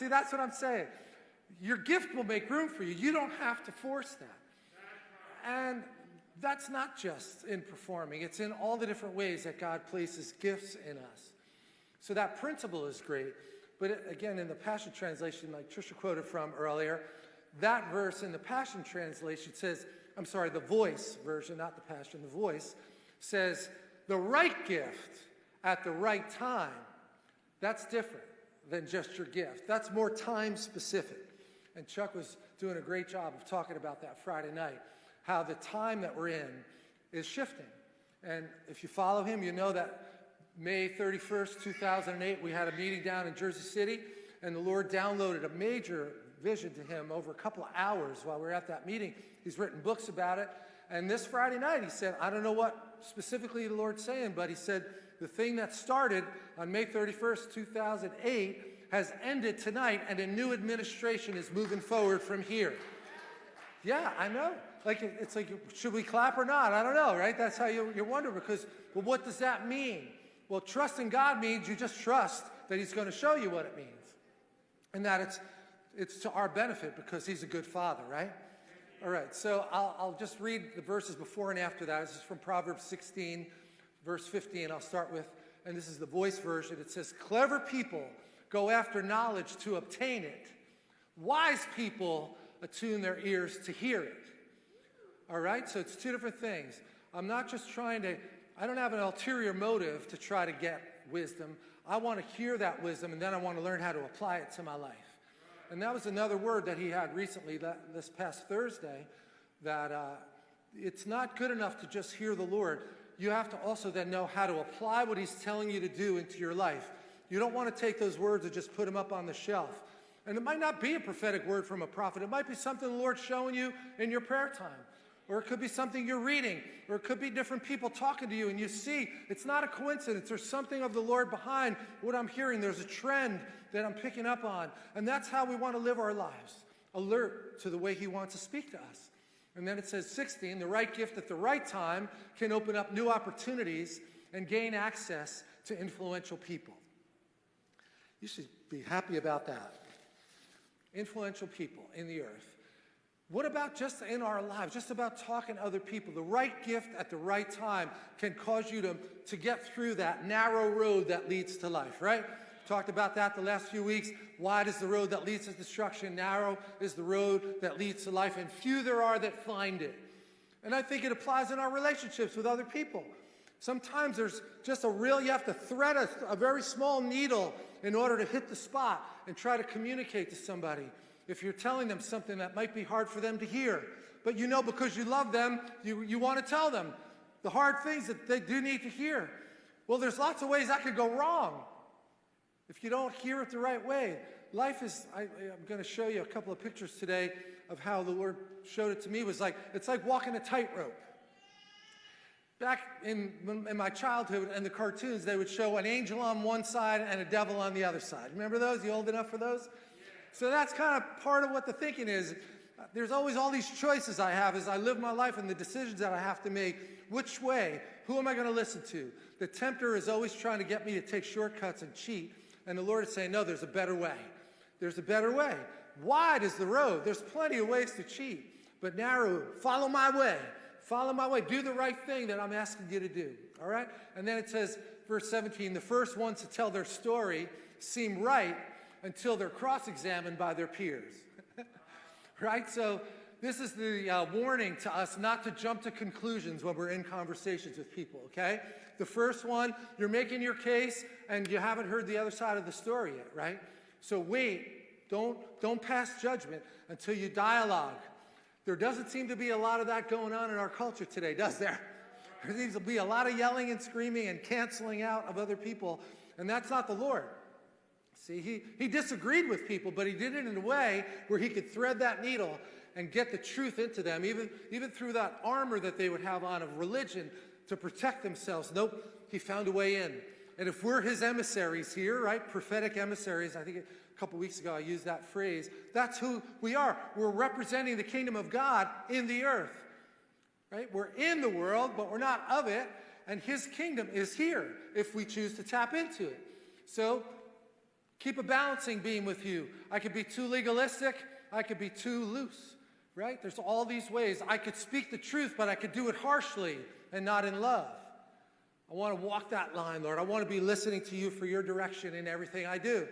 See, that's what I'm saying. Your gift will make room for you. You don't have to force that. And that's not just in performing, it's in all the different ways that God places gifts in us. So that principle is great. But again, in the Passion Translation, like Trisha quoted from earlier, that verse in the Passion Translation says, I'm sorry, the voice version, not the Passion, the voice says, the right gift at the right time. That's different than just your gift. That's more time specific. And Chuck was doing a great job of talking about that Friday night, how the time that we're in is shifting. And if you follow him, you know that May 31st, 2008, we had a meeting down in Jersey City, and the Lord downloaded a major vision to him over a couple of hours while we were at that meeting. He's written books about it. And this Friday night, he said, I don't know what specifically the Lord's saying, but he said, the thing that started on May 31st, 2008, has ended tonight, and a new administration is moving forward from here. Yeah, I know. Like, it's like, should we clap or not? I don't know, right? That's how you, you wonder because, well, what does that mean? Well, trusting God means you just trust that He's going to show you what it means. And that it's, it's to our benefit because He's a good Father, right? All right, so I'll, I'll just read the verses before and after that. This is from Proverbs 16, verse 15. I'll start with, and this is the voice version. It says, Clever people go after knowledge to obtain it. Wise people attune their ears to hear it. All right, so it's two different things. I'm not just trying to, I don't have an ulterior motive to try to get wisdom. I want to hear that wisdom and then I want to learn how to apply it to my life. And that was another word that he had recently, that, this past Thursday, that uh, it's not good enough to just hear the Lord. You have to also then know how to apply what he's telling you to do into your life. You don't want to take those words and just put them up on the shelf. And it might not be a prophetic word from a prophet. It might be something the Lord's showing you in your prayer time. Or it could be something you're reading. Or it could be different people talking to you and you see it's not a coincidence. There's something of the Lord behind what I'm hearing. There's a trend that I'm picking up on. And that's how we want to live our lives. Alert to the way he wants to speak to us. And then it says 16, the right gift at the right time can open up new opportunities and gain access to influential people. You should be happy about that. Influential people in the earth. What about just in our lives, just about talking to other people? The right gift at the right time can cause you to, to get through that narrow road that leads to life, right? Talked about that the last few weeks. Wide is the road that leads to destruction, narrow is the road that leads to life, and few there are that find it. And I think it applies in our relationships with other people. Sometimes there's just a real, you have to thread a, a very small needle in order to hit the spot and try to communicate to somebody. If you're telling them something that might be hard for them to hear, but you know because you love them, you, you want to tell them the hard things that they do need to hear. Well, there's lots of ways that could go wrong if you don't hear it the right way. Life is, I, I'm going to show you a couple of pictures today of how the Lord showed it to me was like, it's like walking a tightrope. Back in, in my childhood and the cartoons, they would show an angel on one side and a devil on the other side. Remember those? You old enough for those? So that's kind of part of what the thinking is. There's always all these choices I have as I live my life and the decisions that I have to make. Which way? Who am I going to listen to? The tempter is always trying to get me to take shortcuts and cheat. And the Lord is saying, no, there's a better way. There's a better way. Wide is the road. There's plenty of ways to cheat. But narrow, follow my way. Follow my way. Do the right thing that I'm asking you to do. All right? And then it says, verse 17, the first ones to tell their story seem right until they're cross examined by their peers. right? So, this is the uh, warning to us not to jump to conclusions when we're in conversations with people, okay? The first one, you're making your case and you haven't heard the other side of the story yet, right? So wait, don't, don't pass judgment until you dialogue. There doesn't seem to be a lot of that going on in our culture today, does there? There seems to be a lot of yelling and screaming and canceling out of other people, and that's not the Lord. See, he, he disagreed with people, but he did it in a way where he could thread that needle and get the truth into them, even, even through that armor that they would have on of religion to protect themselves. Nope, he found a way in. And if we're his emissaries here, right, prophetic emissaries, I think a couple weeks ago I used that phrase, that's who we are. We're representing the kingdom of God in the earth, right? We're in the world, but we're not of it, and his kingdom is here if we choose to tap into it. So Keep a balancing beam with you. I could be too legalistic, I could be too loose, right? There's all these ways. I could speak the truth, but I could do it harshly and not in love. I want to walk that line, Lord. I want to be listening to you for your direction in everything I do.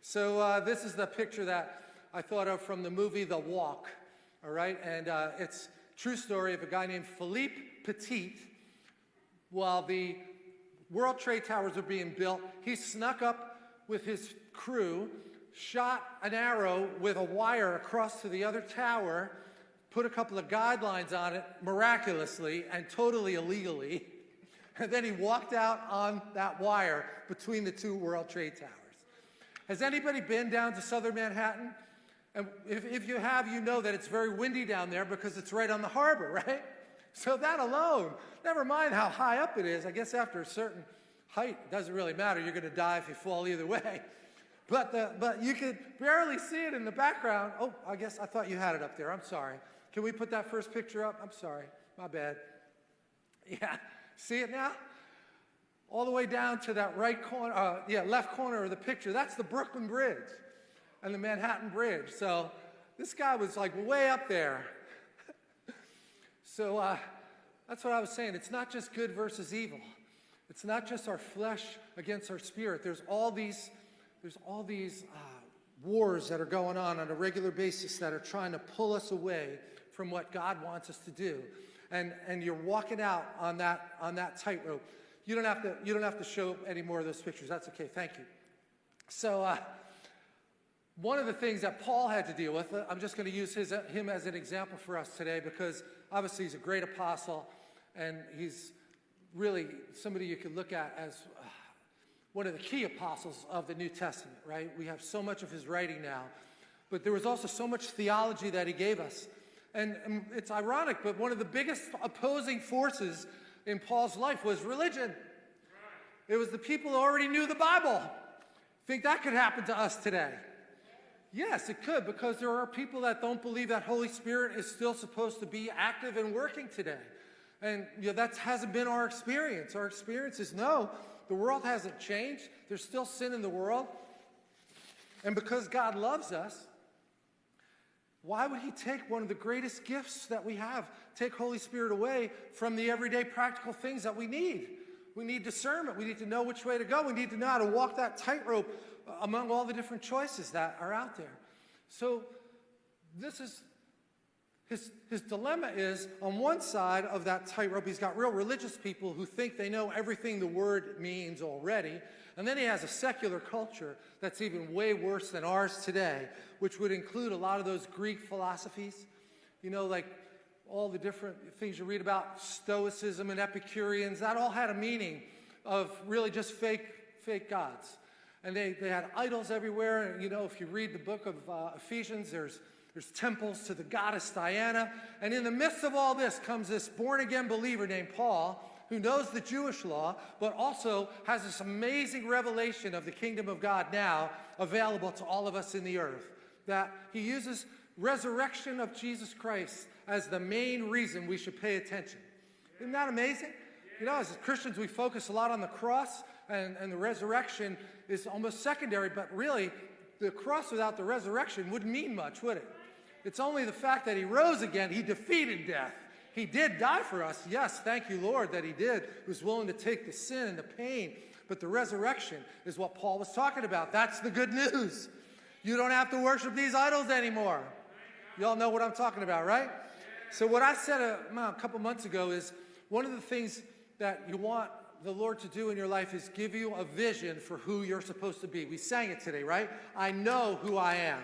So uh, this is the picture that I thought of from the movie The Walk, all right? And uh, it's true story of a guy named Philippe Petit. While the World Trade Towers were being built, he snuck up with his crew, shot an arrow with a wire across to the other tower, put a couple of guidelines on it miraculously and totally illegally, and then he walked out on that wire between the two World Trade Towers. Has anybody been down to southern Manhattan? And if, if you have, you know that it's very windy down there because it's right on the harbor, right? So that alone, never mind how high up it is, I guess after a certain height, it doesn't really matter. You're going to die if you fall either way. But, the, but you could barely see it in the background. Oh, I guess I thought you had it up there. I'm sorry. Can we put that first picture up? I'm sorry. My bad. Yeah. See it now? All the way down to that right corner, uh, yeah, left corner of the picture. That's the Brooklyn Bridge and the Manhattan Bridge. So this guy was like way up there. so uh, that's what I was saying. It's not just good versus evil. It's not just our flesh against our spirit. There's all these, there's all these uh, wars that are going on on a regular basis that are trying to pull us away from what God wants us to do. And, and you're walking out on that, on that tightrope. You don't have to, you don't have to show any more of those pictures. That's okay. Thank you. So, uh, one of the things that Paul had to deal with, uh, I'm just going to use his, uh, him as an example for us today because obviously he's a great apostle and he's really somebody you could look at as uh, one of the key apostles of the New Testament, right? We have so much of his writing now. But there was also so much theology that he gave us. And, and it's ironic, but one of the biggest opposing forces in Paul's life was religion. It was the people who already knew the Bible. Think that could happen to us today? Yes, it could, because there are people that don't believe that Holy Spirit is still supposed to be active and working today. And you know, that hasn't been our experience. Our experience is no, the world hasn't changed. There's still sin in the world. And because God loves us, why would he take one of the greatest gifts that we have, take Holy Spirit away from the everyday practical things that we need? We need discernment. We need to know which way to go. We need to know how to walk that tightrope uh, among all the different choices that are out there. So this is his, his dilemma is on one side of that tightrope, he's got real religious people who think they know everything the word means already. And then he has a secular culture that's even way worse than ours today, which would include a lot of those Greek philosophies. You know, like all the different things you read about Stoicism and Epicureans, that all had a meaning of really just fake, fake gods. And they, they had idols everywhere. And, you know, if you read the book of uh, Ephesians, there's there's temples to the goddess Diana. And in the midst of all this comes this born again believer named Paul who knows the Jewish law, but also has this amazing revelation of the kingdom of God now available to all of us in the earth. That he uses resurrection of Jesus Christ as the main reason we should pay attention. Isn't that amazing? You know, as Christians, we focus a lot on the cross, and, and the resurrection is almost secondary, but really, the cross without the resurrection wouldn't mean much, would it? It's only the fact that he rose again. He defeated death. He did die for us. Yes, thank you, Lord, that he did. He was willing to take the sin and the pain. But the resurrection is what Paul was talking about. That's the good news. You don't have to worship these idols anymore. You all know what I'm talking about, right? So, what I said uh, a, a couple months ago is one of the things that you want the Lord to do in your life is give you a vision for who you're supposed to be. We sang it today, right? I know who I am.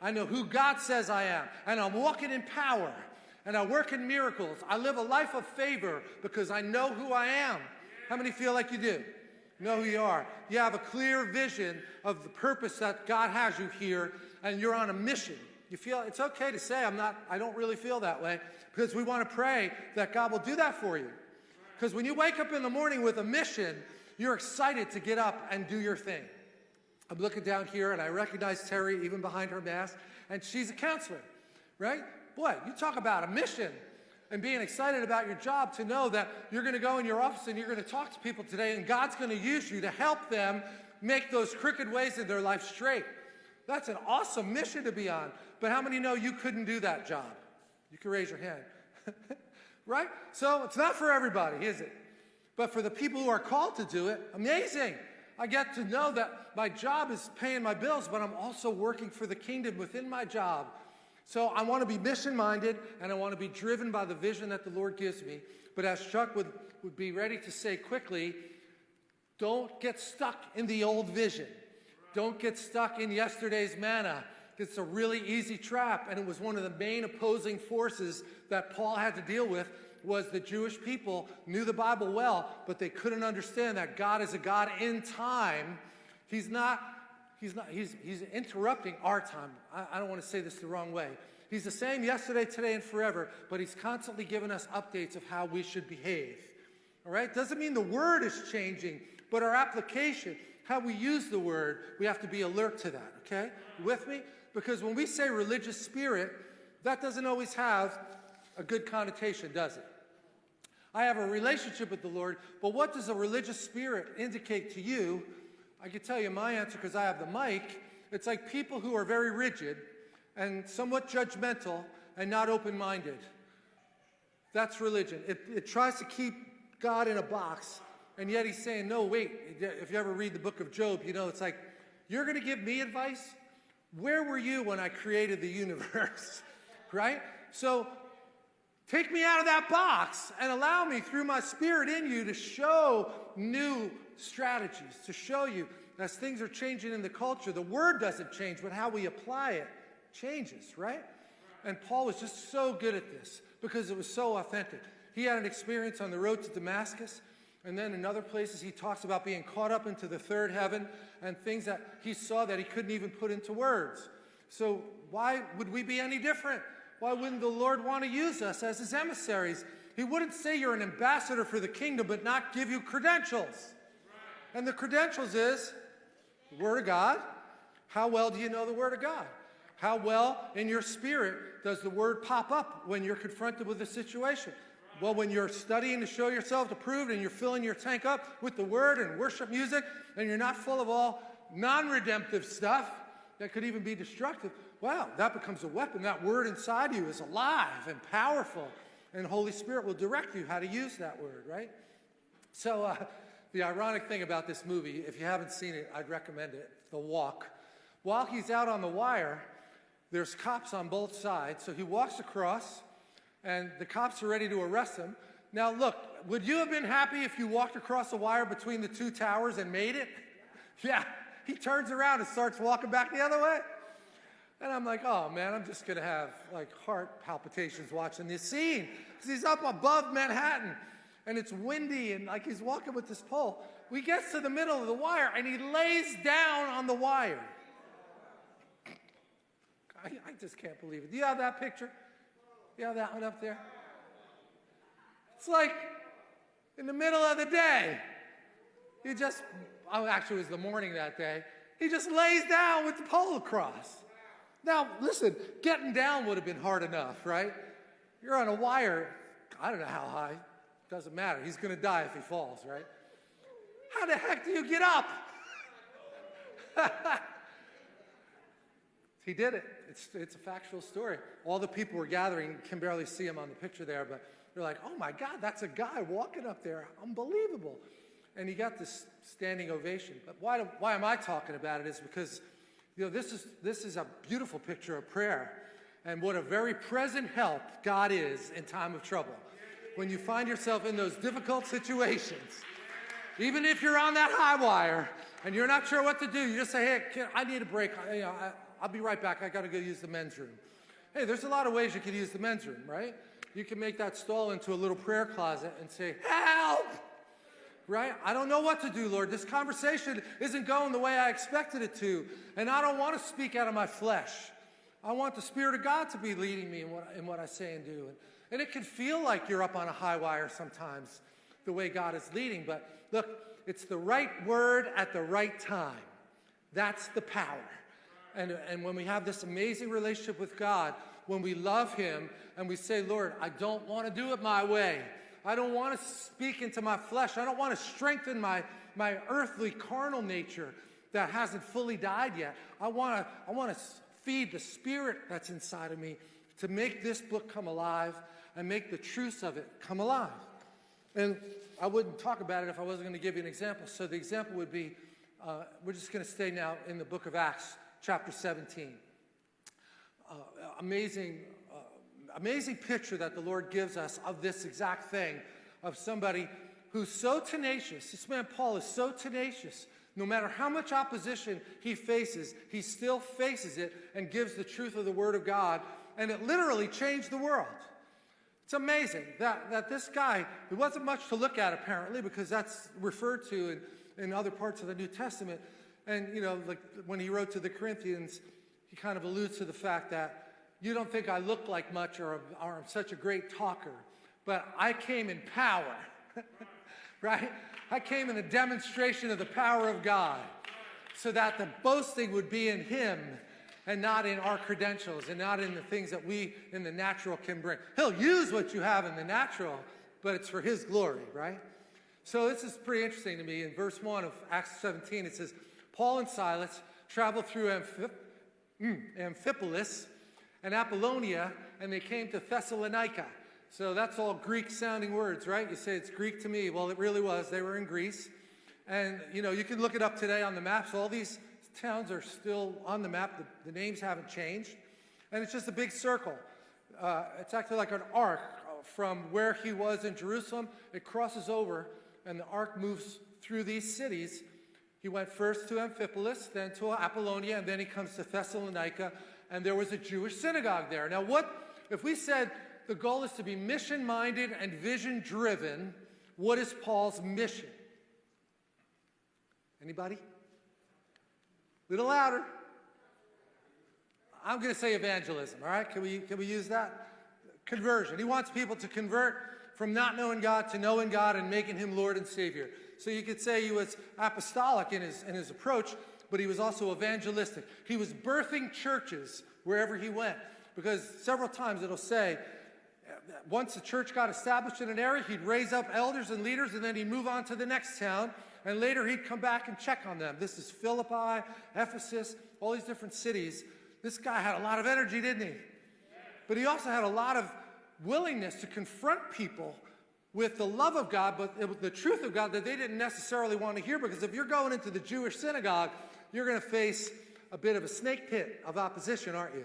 I know who God says I am. And I'm walking in power. And I work in miracles. I live a life of favor because I know who I am. How many feel like you do? know who you are. You have a clear vision of the purpose that God has you here, and you're on a mission. You feel it's okay to say, I'm not, I don't really feel that way, because we want to pray that God will do that for you. Because when you wake up in the morning with a mission, you're excited to get up and do your thing. I'm looking down here and I recognize Terry even behind her mask, and she's a counselor, right? Boy, you talk about a mission and being excited about your job to know that you're going to go in your office and you're going to talk to people today and God's going to use you to help them make those crooked ways in their life straight. That's an awesome mission to be on. But how many know you couldn't do that job? You can raise your hand. right? So it's not for everybody, is it? But for the people who are called to do it, amazing. I get to know that my job is paying my bills, but I'm also working for the kingdom within my job. So I want to be mission minded and I want to be driven by the vision that the Lord gives me. But as Chuck would, would be ready to say quickly, don't get stuck in the old vision. Don't get stuck in yesterday's manna. It's a really easy trap, and it was one of the main opposing forces that Paul had to deal with was the Jewish people knew the Bible well, but they couldn't understand that God is a God in time. He's not, he's not, he's, he's interrupting our time. I, I don't want to say this the wrong way. He's the same yesterday, today, and forever, but he's constantly giving us updates of how we should behave. All right? Doesn't mean the word is changing, but our application, how we use the word, we have to be alert to that, okay? with me? Because when we say religious spirit, that doesn't always have a good connotation, does it? I have a relationship with the Lord, but what does a religious spirit indicate to you? I can tell you my answer because I have the mic. It's like people who are very rigid and somewhat judgmental and not open minded. That's religion. It, it tries to keep God in a box, and yet he's saying, No, wait. If you ever read the book of Job, you know, it's like, You're going to give me advice? Where were you when I created the universe? right? So take me out of that box and allow me through my spirit in you to show new strategies, to show you as things are changing in the culture, the word doesn't change, but how we apply it changes, right? And Paul was just so good at this because it was so authentic. He had an experience on the road to Damascus and then in other places, he talks about being caught up into the third heaven and things that he saw that he couldn't even put into words. So, why would we be any different? Why wouldn't the Lord want to use us as his emissaries? He wouldn't say you're an ambassador for the kingdom, but not give you credentials. And the credentials is the Word of God. How well do you know the Word of God? How well in your spirit does the Word pop up when you're confronted with a situation? Well, when you're studying to show yourself approved and you're filling your tank up with the word and worship music, and you're not full of all non redemptive stuff that could even be destructive, wow, that becomes a weapon. That word inside you is alive and powerful, and Holy Spirit will direct you how to use that word, right? So, uh, the ironic thing about this movie, if you haven't seen it, I'd recommend it The Walk. While he's out on the wire, there's cops on both sides, so he walks across and the cops are ready to arrest him. Now, look, would you have been happy if you walked across the wire between the two towers and made it? Yeah, he turns around and starts walking back the other way. And I'm like, oh man, I'm just gonna have like heart palpitations watching this scene. Because he's up above Manhattan and it's windy and like he's walking with this pole. We get to the middle of the wire and he lays down on the wire. I, I just can't believe it. Do you have that picture? You have that one up there? It's like in the middle of the day. He just, oh, actually, it was the morning that day. He just lays down with the pole across. Now, listen, getting down would have been hard enough, right? You're on a wire, I don't know how high, doesn't matter. He's going to die if he falls, right? How the heck do you get up? he did it. It's, it's a factual story. All the people were gathering, can barely see him on the picture there, but they're like, oh my God, that's a guy walking up there. Unbelievable. And he got this standing ovation. But why, do, why am I talking about it is because, you know, this is, this is a beautiful picture of prayer and what a very present help God is in time of trouble. When you find yourself in those difficult situations, even if you're on that high wire and you're not sure what to do, you just say, hey, I need a break. I, you know, I, I'll be right back. I got to go use the men's room. Hey, there's a lot of ways you could use the men's room, right? You can make that stall into a little prayer closet and say, Help! Right? I don't know what to do, Lord. This conversation isn't going the way I expected it to. And I don't want to speak out of my flesh. I want the Spirit of God to be leading me in what, in what I say and do. And, and it can feel like you're up on a high wire sometimes, the way God is leading. But look, it's the right word at the right time. That's the power. And, and when we have this amazing relationship with God, when we love Him and we say, Lord, I don't want to do it my way. I don't want to speak into my flesh. I don't want to strengthen my, my earthly carnal nature that hasn't fully died yet. I want to I want to feed the spirit that's inside of me to make this book come alive and make the truths of it come alive. And I wouldn't talk about it if I wasn't going to give you an example. So the example would be uh, we're just going to stay now in the book of Acts, chapter 17. Uh, amazing, amazing picture that the Lord gives us of this exact thing of somebody who's so tenacious. This man, Paul, is so tenacious. No matter how much opposition he faces, he still faces it and gives the truth of the Word of God. And it literally changed the world. It's amazing that, that this guy, there wasn't much to look at apparently because that's referred to in, in other parts of the New Testament. And, you know, like when he wrote to the Corinthians, he kind of alludes to the fact that you don't think I look like much or, or I'm such a great talker, but I came in power, right? I came in a demonstration of the power of God so that the boasting would be in him and not in our credentials and not in the things that we in the natural can bring. He'll use what you have in the natural, but it's for his glory, right? So this is pretty interesting to me. In verse 1 of Acts 17, it says, Paul and Silas traveled through mm, Amphipolis and Apollonia, and they came to Thessalonica. So that's all Greek sounding words, right? You say it's Greek to me. Well, it really was. They were in Greece. And, you know, you can look it up today on the maps. All these towns are still on the map. The, the names haven't changed. And it's just a big circle. Uh, it's actually like an arc from where he was in Jerusalem. It crosses over, and the arc moves through these cities. He went first to Amphipolis, then to Apollonia, and then he comes to Thessalonica, and there was a Jewish synagogue there. Now, what if we said the goal is to be mission minded and vision driven? What is Paul's mission? Anybody? A little louder. I'm going to say evangelism, all right? Can we, can we use that? Conversion. He wants people to convert from not knowing God to knowing God and making him Lord and Savior. So you could say he was apostolic in his, in his approach, but he was also evangelistic. He was birthing churches wherever he went. Because several times it'll say, once a church got established in an area, he'd raise up elders and leaders, and then he'd move on to the next town and later he'd come back and check on them. This is Philippi, Ephesus, all these different cities. This guy had a lot of energy, didn't he? But he also had a lot of willingness to confront people with the love of God, but the truth of God that they didn't necessarily want to hear. Because if you're going into the Jewish synagogue, you're going to face a bit of a snake pit of opposition, aren't you?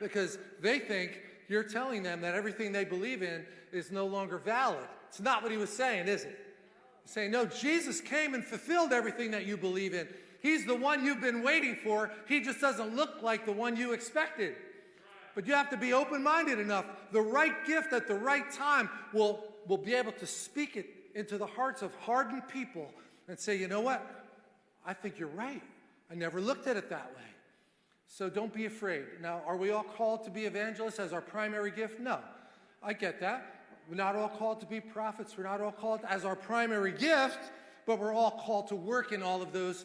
Because they think you're telling them that everything they believe in is no longer valid. It's not what he was saying, is it? saying, No, Jesus came and fulfilled everything that you believe in. He's the one you've been waiting for. He just doesn't look like the one you expected. But you have to be open minded enough. The right gift at the right time will, will be able to speak it into the hearts of hardened people and say, You know what? I think you're right. I never looked at it that way. So don't be afraid. Now, are we all called to be evangelists as our primary gift? No. I get that. We're not all called to be prophets. We're not all called as our primary gift, but we're all called to work in all of those.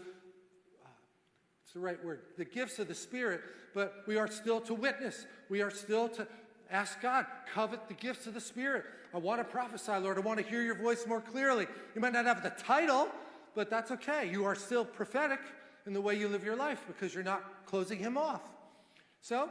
Uh, it's the right word. The gifts of the Spirit, but we are still to witness. We are still to ask God, covet the gifts of the Spirit. I want to prophesy, Lord. I want to hear your voice more clearly. You might not have the title, but that's okay. You are still prophetic in the way you live your life because you're not closing him off. So,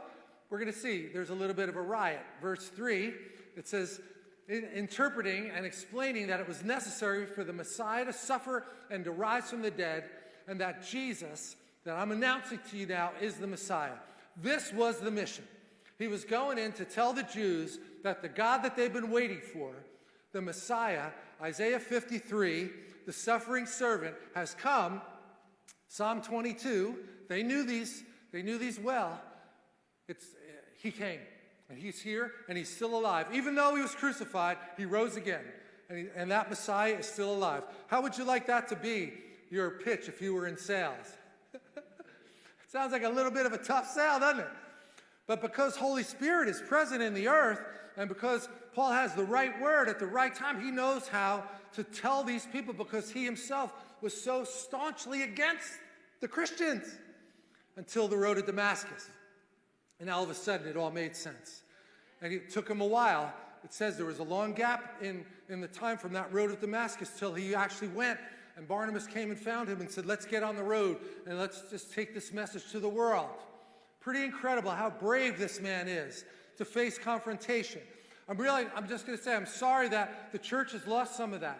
we're going to see there's a little bit of a riot. Verse 3, it says, interpreting and explaining that it was necessary for the Messiah to suffer and to rise from the dead, and that Jesus, that I'm announcing to you now, is the Messiah. This was the mission. He was going in to tell the Jews that the God that they've been waiting for, the Messiah, Isaiah 53, the suffering servant, has come. Psalm 22, they knew these, they knew these well. It's, he came. And he's here and he's still alive. Even though he was crucified, he rose again. And, he, and that Messiah is still alive. How would you like that to be your pitch if you were in sales? Sounds like a little bit of a tough sell, doesn't it? But because Holy Spirit is present in the earth, and because Paul has the right word at the right time, he knows how to tell these people because he himself was so staunchly against the Christians until the road to Damascus. And all of a sudden, it all made sense. And it took him a while. It says there was a long gap in, in the time from that road to Damascus till he actually went And Barnabas came and found him and said, Let's get on the road and let's just take this message to the world. Pretty incredible how brave this man is to face confrontation. I'm really, I'm just going to say, I'm sorry that the church has lost some of that.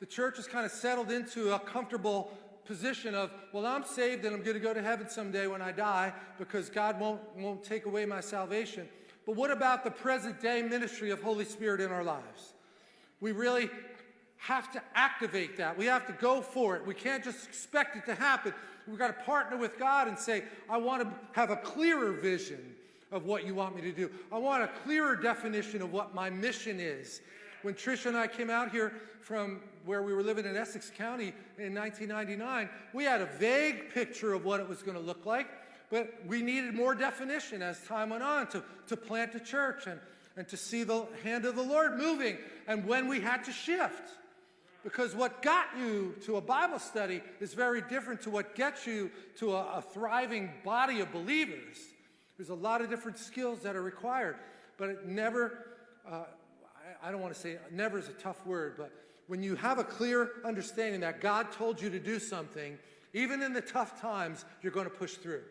The church has kind of settled into a comfortable position of, well, I'm saved and I'm going to go to heaven someday when I die because God won't, won't take away my salvation. But what about the present day ministry of Holy Spirit in our lives? We really have to activate that. We have to go for it. We can't just expect it to happen. We've got to partner with God and say, I want to have a clearer vision of what you want me to do. I want a clearer definition of what my mission is. When Tricia and I came out here from where we were living in Essex County in 1999, we had a vague picture of what it was going to look like, but we needed more definition as time went on to, to plant a church and, and to see the hand of the Lord moving, and when we had to shift. Because what got you to a Bible study is very different to what gets you to a, a thriving body of believers. There's a lot of different skills that are required, but it never, uh, I, I don't want to say never is a tough word, but when you have a clear understanding that God told you to do something, even in the tough times, you're going to push through.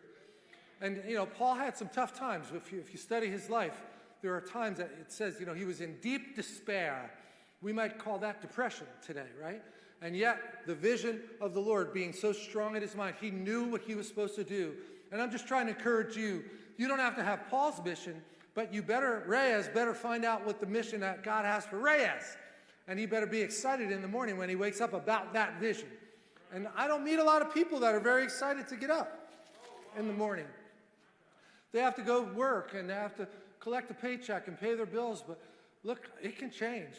And, you know, Paul had some tough times. If you, if you study his life, there are times that it says, you know, he was in deep despair. We might call that depression today, right? And yet, the vision of the Lord being so strong in his mind, he knew what he was supposed to do. And I'm just trying to encourage you you don't have to have Paul's mission, but you better, Reyes better find out what the mission that God has for Reyes. And he better be excited in the morning when he wakes up about that vision. And I don't meet a lot of people that are very excited to get up in the morning. They have to go work and they have to collect a paycheck and pay their bills, but look, it can change.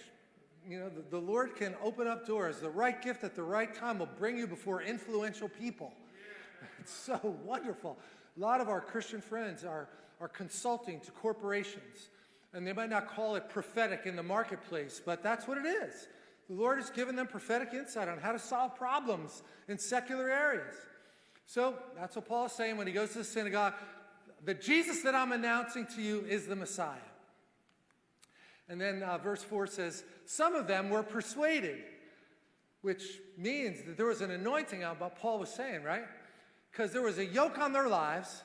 You know, the, the Lord can open up doors. The right gift at the right time will bring you before influential people. It's so wonderful. A lot of our Christian friends are, are consulting to corporations, and they might not call it prophetic in the marketplace, but that's what it is. The Lord has given them prophetic insight on how to solve problems in secular areas. So that's what Paul is saying when he goes to the synagogue. The Jesus that I'm announcing to you is the Messiah. And then uh, verse 4 says, Some of them were persuaded, which means that there was an anointing on what Paul was saying, right? Because there was a yoke on their lives.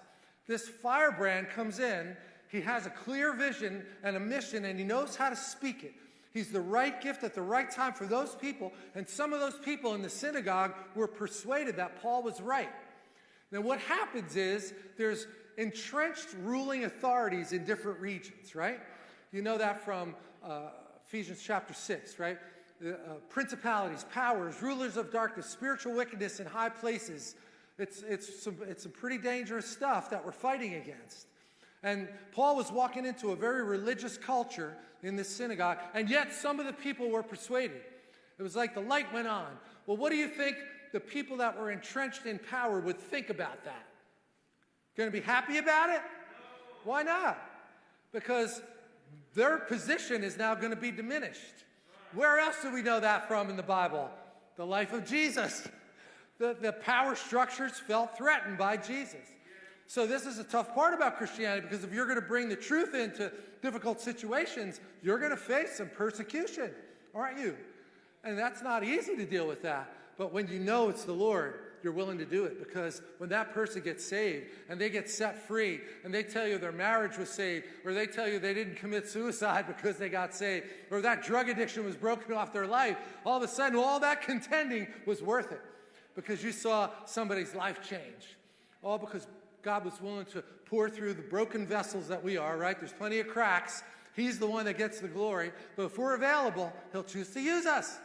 This firebrand comes in. He has a clear vision and a mission, and he knows how to speak it. He's the right gift at the right time for those people. And some of those people in the synagogue were persuaded that Paul was right. Now, what happens is there's entrenched ruling authorities in different regions, right? You know that from uh, Ephesians chapter 6, right? Uh, principalities, powers, rulers of darkness, spiritual wickedness in high places. It's, it's, some, it's some pretty dangerous stuff that we're fighting against. And Paul was walking into a very religious culture in this synagogue, and yet some of the people were persuaded. It was like the light went on. Well, what do you think the people that were entrenched in power would think about that? Going to be happy about it? Why not? Because their position is now going to be diminished. Where else do we know that from in the Bible? The life of Jesus the, the power structures felt threatened by Jesus. So this is a tough part about Christianity because if you're going to bring the truth into difficult situations, you're going to face some persecution, aren't you? And that's not easy to deal with that. But when you know it's the Lord, you're willing to do it because when that person gets saved and they get set free and they tell you their marriage was saved or they tell you they didn't commit suicide because they got saved or that drug addiction was broken off their life, all of a sudden all that contending was worth it because you saw somebody's life change. All because God was willing to pour through the broken vessels that we are, right? There's plenty of cracks. He's the one that gets the glory. But if we're available, he'll choose to use us.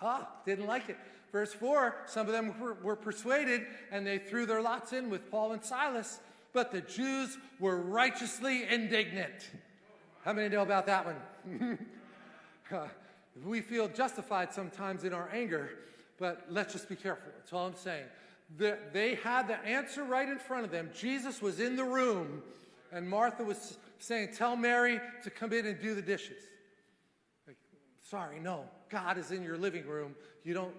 Ah, didn't like it. Verse 4 some of them were, were persuaded and they threw their lots in with Paul and Silas, but the Jews were righteously indignant. How many know about that one? we feel justified sometimes in our anger but let's just be careful. That's all I'm saying. The, they had the answer right in front of them. Jesus was in the room, and Martha was saying, Tell Mary to come in and do the dishes. Like, sorry, no. God is in your living room. You don't,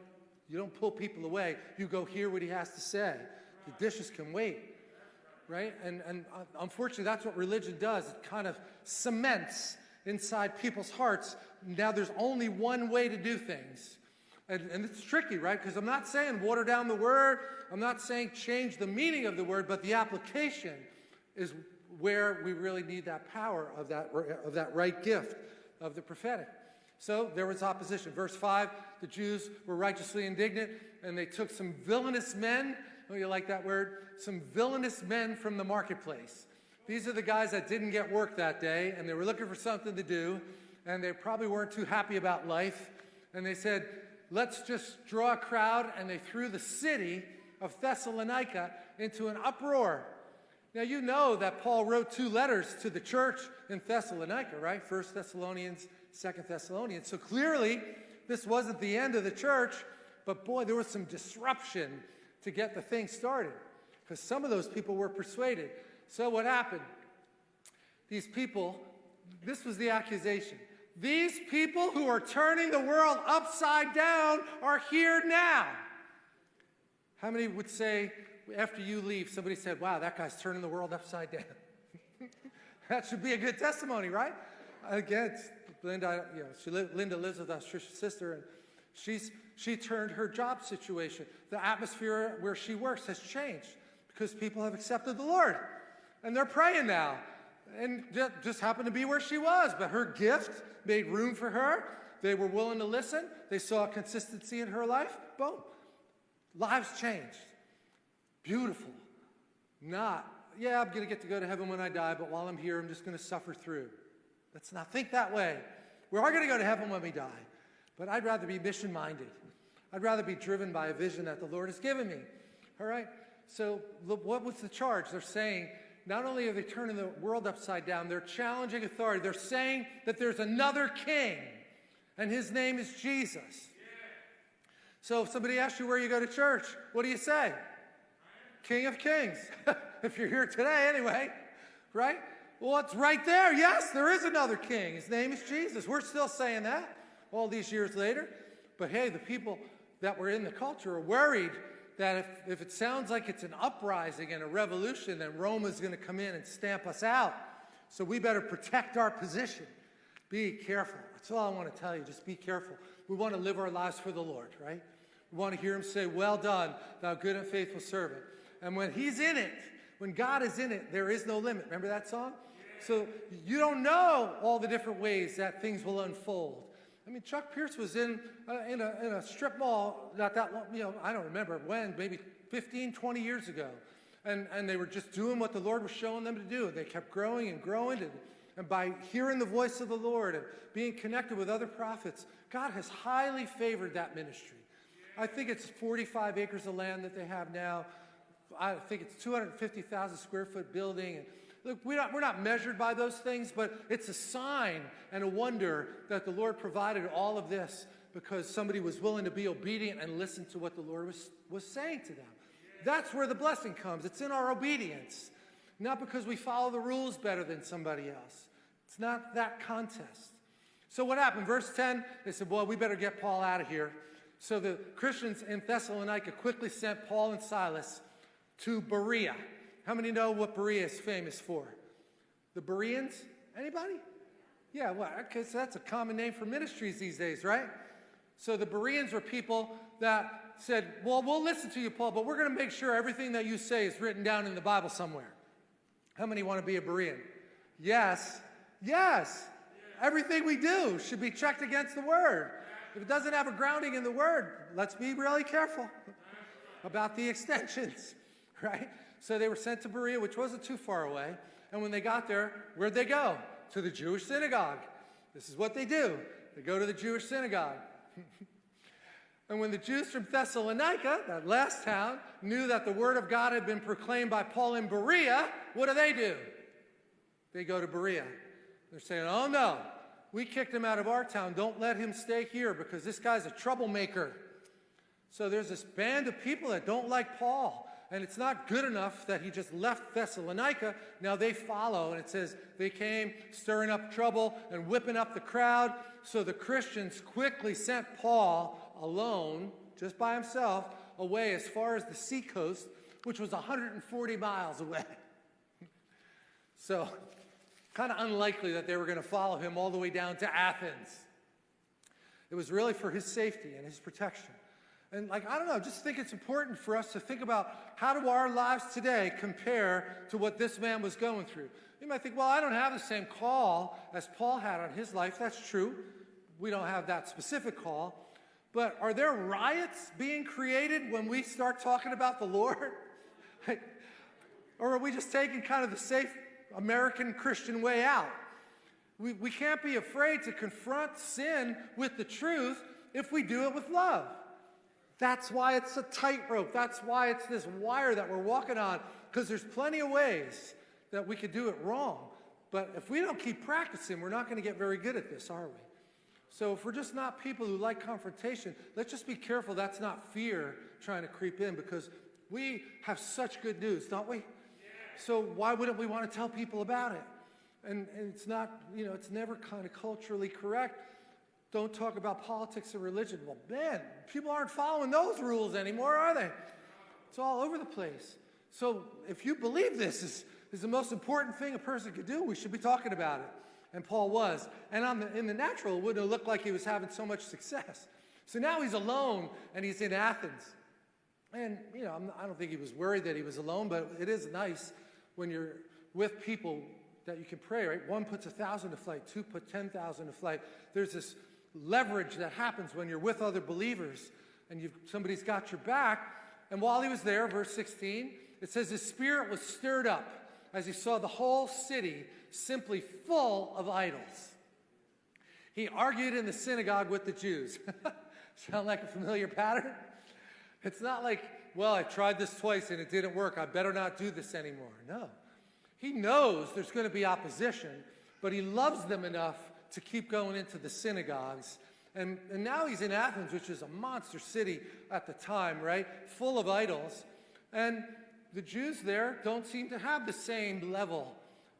you don't pull people away. You go hear what he has to say. The dishes can wait. Right? And, and uh, unfortunately, that's what religion does. It kind of cements inside people's hearts. Now there's only one way to do things. And, and it's tricky, right? Because I'm not saying water down the word, I'm not saying change the meaning of the word, but the application is where we really need that power of that, of that right gift of the prophetic. So there was opposition. Verse 5 the Jews were righteously indignant, and they took some villainous men. Oh, you like that word? Some villainous men from the marketplace. These are the guys that didn't get work that day, and they were looking for something to do, and they probably weren't too happy about life. And they said, Let's just draw a crowd, and they threw the city of Thessalonica into an uproar. Now, you know that Paul wrote two letters to the church in Thessalonica, right? First Thessalonians, Second Thessalonians. So clearly, this wasn't the end of the church, but boy, there was some disruption to get the thing started because some of those people were persuaded. So what happened? These people, this was the accusation. These people who are turning the world upside down are here now. How many would say, after you leave, somebody said, Wow, that guy's turning the world upside down? that should be a good testimony, right? Again, Linda, you know, she li Linda lives with us, sister, and she's, she turned her job situation. The atmosphere where she works has changed because people have accepted the Lord. And they're praying now. And that just happened to be where she was, but her gift made room for her. They were willing to listen. They saw consistency in her life. Boom. Lives changed. Beautiful. Not, yeah, I'm going to get to go to heaven when I die, but while I'm here, I'm just going to suffer through. Let's not think that way. We are going to go to heaven when we die, but I'd rather be mission minded. I'd rather be driven by a vision that the Lord has given me. All right? So, what was the charge? They're saying, not only are they turning the world upside down, they're challenging authority. They're saying that there's another king, and his name is Jesus. So if somebody asks you where you go to church, what do you say? King of Kings. if you're here today, anyway, right? Well, it's right there. Yes, there is another king. His name is Jesus. We're still saying that all these years later. But hey, the people that were in the culture are worried that if, if it sounds like it's an uprising and a revolution, then Rome is going to come in and stamp us out. So we better protect our position. Be careful. That's all I want to tell you. Just be careful. We want to live our lives for the Lord, right? We want to hear him say, Well done, thou good and faithful servant. And when he's in it, when God is in it, there is no limit. Remember that song? So you don't know all the different ways that things will unfold. I mean, Chuck Pierce was in, uh, in, a, in a strip mall not that long, you know, I don't remember when, maybe 15, 20 years ago. And, and they were just doing what the Lord was showing them to do. They kept growing and growing. And, and by hearing the voice of the Lord and being connected with other prophets, God has highly favored that ministry. I think it's 45 acres of land that they have now. I think it's 250,000 square foot building. And look, we're not, we're not measured by those things, but it's a sign and a wonder that the Lord provided all of this because somebody was willing to be obedient and listen to what the Lord was, was saying to them. That's where the blessing comes. It's in our obedience, not because we follow the rules better than somebody else. It's not that contest. So what happened? Verse 10, they said, Well, we better get Paul out of here. So the Christians in Thessalonica quickly sent Paul and Silas to Berea. How many know what Berea is famous for? The Bereans? Anybody? Yeah, well, because that's a common name for ministries these days, right? So the Bereans were people that said, Well, we'll listen to you, Paul, but we're going to make sure everything that you say is written down in the Bible somewhere. How many want to be a Berean? Yes. Yes. Everything we do should be checked against the Word. If it doesn't have a grounding in the Word, let's be really careful about the extensions, right? So they were sent to Berea, which wasn't too far away. And when they got there, where'd they go? To the Jewish synagogue. This is what they do. They go to the Jewish synagogue. and when the Jews from Thessalonica, that last town, knew that the word of God had been proclaimed by Paul in Berea, what do they do? They go to Berea. They're saying, oh no, we kicked him out of our town. Don't let him stay here because this guy's a troublemaker. So there's this band of people that don't like Paul. And it's not good enough that he just left Thessalonica. Now they follow, and it says they came stirring up trouble and whipping up the crowd. So the Christians quickly sent Paul alone, just by himself, away as far as the seacoast, which was 140 miles away. so, kind of unlikely that they were going to follow him all the way down to Athens. It was really for his safety and his protection. And like, I don't know, just think it's important for us to think about how do our lives today compare to what this man was going through. You might think, well, I don't have the same call as Paul had on his life. That's true. We don't have that specific call. But are there riots being created when we start talking about the Lord? or are we just taking kind of the safe American Christian way out? We, we can't be afraid to confront sin with the truth if we do it with love. That's why it's a tightrope. That's why it's this wire that we're walking on, because there's plenty of ways that we could do it wrong. But if we don't keep practicing, we're not going to get very good at this, are we? So if we're just not people who like confrontation, let's just be careful that's not fear trying to creep in because we have such good news, don't we? So why wouldn't we want to tell people about it? And, and it's not, you know, it's never kind of culturally correct. Don't talk about politics or religion. Well, man, people aren't following those rules anymore, are they? It's all over the place. So if you believe this is, is the most important thing a person could do, we should be talking about it. And Paul was. And on the, in the natural, it wouldn't looked like he was having so much success. So now he's alone and he's in Athens. And, you know, I'm, I do not think he was worried that he was alone, but it is nice when you're with people that you can pray, right? One puts a thousand to flight, two put 10,000 to flight. There's this leverage that happens when you're with other believers and you've, somebody's got your back. And while he was there, verse 16, it says his spirit was stirred up as he saw the whole city simply full of idols. He argued in the synagogue with the Jews. Sound like a familiar pattern? It's not like, well, I tried this twice and it didn't work. I better not do this anymore. No. He knows there's going to be opposition, but he loves them enough to keep going into the synagogues. And, and now he's in Athens, which is a monster city at the time, right? Full of idols. And the Jews there don't seem to have the same level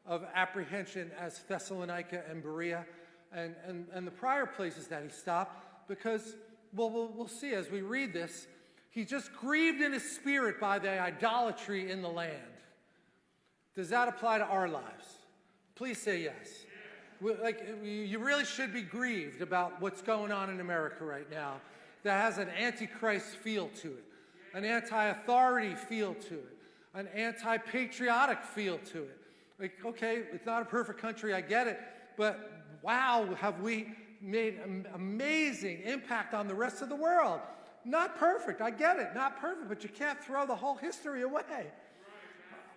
of apprehension as Thessalonica and Berea and, and, and the prior places that he stopped because, well, well, we'll see as we read this, he just grieved in his spirit by the idolatry in the land. Does that apply to our lives? Please say yes. Like, you really should be grieved about what's going on in America right now that has an antichrist feel to it, an anti authority feel to it, an anti patriotic feel to it. Like, okay, it's not a perfect country, I get it, but wow, have we made an amazing impact on the rest of the world. Not perfect, I get it, not perfect, but you can't throw the whole history away.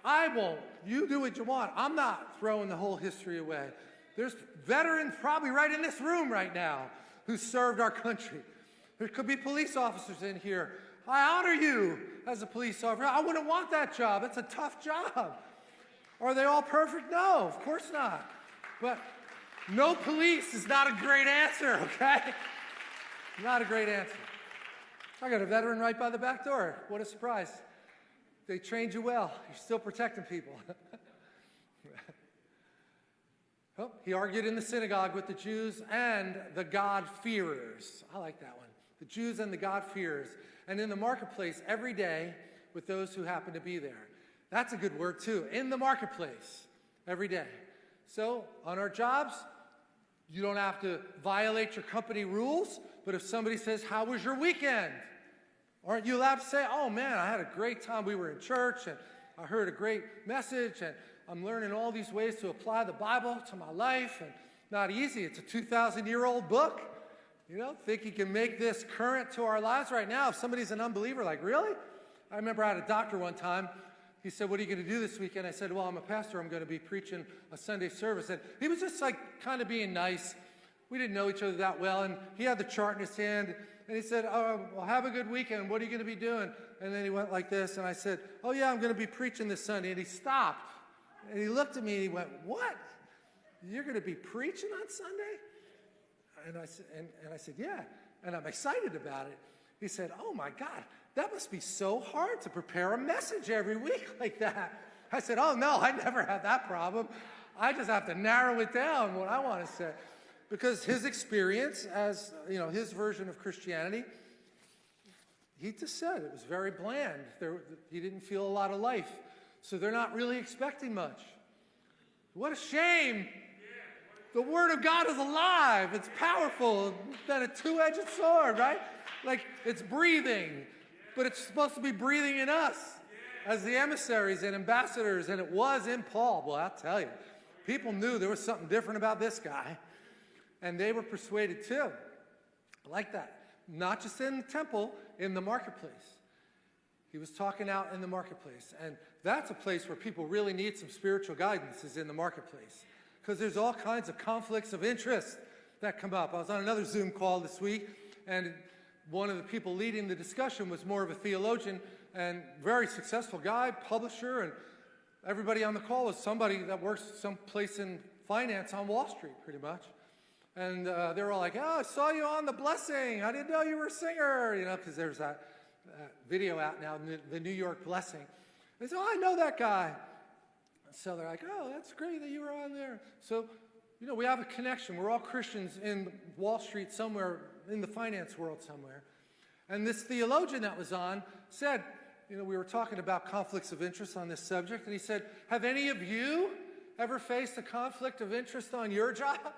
I won't. You do what you want. I'm not throwing the whole history away. There's veterans probably right in this room right now who served our country. There could be police officers in here. I honor you as a police officer. I wouldn't want that job. It's a tough job. Are they all perfect? No, of course not. But no police is not a great answer, okay? Not a great answer. I got a veteran right by the back door. What a surprise. They trained you well. You're still protecting people. oh, he argued in the synagogue with the Jews and the God-fearers. I like that one. The Jews and the God-fearers. And in the marketplace every day with those who happen to be there. That's a good word too. In the marketplace every day. So on our jobs, you don't have to violate your company rules, but if somebody says, how was your weekend? Aren't you allowed to say, oh man, I had a great time. We were in church and I heard a great message and I'm learning all these ways to apply the Bible to my life and not easy. It's a 2,000 year old book. You know, think you can make this current to our lives right now. If somebody's an unbeliever, like, really? I remember I had a doctor one time he said, What are you going to do this weekend? I said, Well, I'm a pastor. I'm going to be preaching a Sunday service. And he was just like kind of being nice. We didn't know each other that well. And he had the chart in his hand. And he said, Oh, well, have a good weekend. What are you going to be doing? And then he went like this. And I said, Oh, yeah, I'm going to be preaching this Sunday. And he stopped. And he looked at me and he went, What? You're going to be preaching on Sunday? And I, said, and, and I said, Yeah. And I'm excited about it. He said, Oh my God, that must be so hard to prepare a message every week like that. I said, Oh, no, I never had that problem. I just have to narrow it down what I want to say. Because his experience as, you know, his version of Christianity, he just said it was very bland. There, he didn't feel a lot of life. So they're not really expecting much. What a shame. The Word of God is alive. It's powerful. It's a two-edged sword, right? Like it's breathing, but it's supposed to be breathing in us as the emissaries and ambassadors, and it was in Paul. Well, I'll tell you, people knew there was something different about this guy, and they were persuaded too. Like that. Not just in the temple, in the marketplace. He was talking out in the marketplace. And that's a place where people really need some spiritual guidance is in the marketplace. Because there's all kinds of conflicts of interest that come up. I was on another Zoom call this week, and one of the people leading the discussion was more of a theologian and very successful guy, publisher, and everybody on the call was somebody that works someplace in finance on Wall Street, pretty much. And uh, they were all like, oh, I saw you on The Blessing. I didn't know you were a singer, you know, because there's that uh, video out now, The New York Blessing. They said, oh, I know that guy. So they're like, oh, that's great that you were on there. So, you know, we have a connection. We're all Christians in Wall Street somewhere, in the finance world somewhere. And this theologian that was on said, you know, we were talking about conflicts of interest on this subject, and he said, have any of you ever faced a conflict of interest on your job?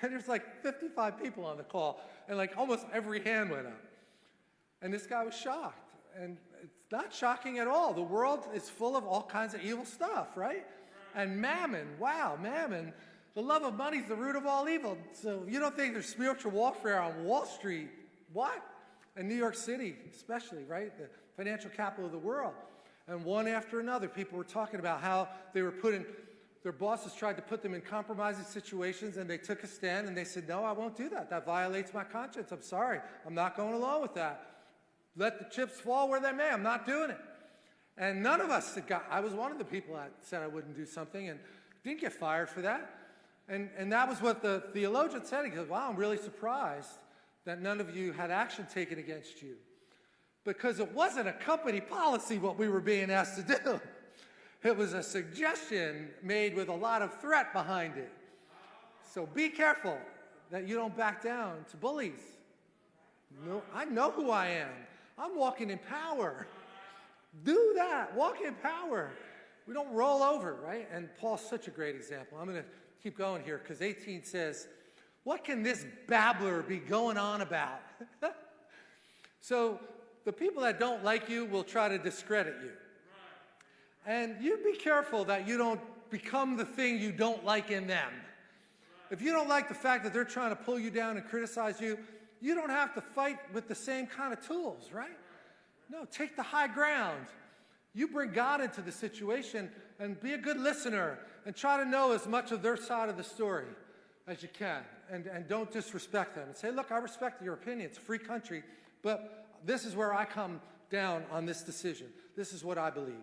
And there's like 55 people on the call, and like almost every hand went up. And this guy was shocked. And it's not shocking at all. The world is full of all kinds of evil stuff, right? And mammon, wow, mammon. The love of money is the root of all evil. So you don't think there's spiritual warfare on Wall Street. What? In New York City, especially, right? The financial capital of the world. And one after another, people were talking about how they were putting their bosses tried to put them in compromising situations and they took a stand and they said, no, I won't do that. That violates my conscience. I'm sorry. I'm not going along with that. Let the chips fall where they may. I'm not doing it. And none of us got, I was one of the people that said I wouldn't do something and didn't get fired for that. And, and that was what the theologian said. He goes, wow, I'm really surprised that none of you had action taken against you. Because it wasn't a company policy what we were being asked to do. It was a suggestion made with a lot of threat behind it. So be careful that you don't back down to bullies. No, I know who I am. I'm walking in power. Do that. Walk in power. We don't roll over, right? And Paul's such a great example. I'm going to keep going here because 18 says, What can this babbler be going on about? so the people that don't like you will try to discredit you. And you be careful that you don't become the thing you don't like in them. If you don't like the fact that they're trying to pull you down and criticize you, you don't have to fight with the same kind of tools, right? No, take the high ground. You bring God into the situation and be a good listener and try to know as much of their side of the story as you can. And, and don't disrespect them. And say, look, I respect your opinion. It's a free country, but this is where I come down on this decision. This is what I believe.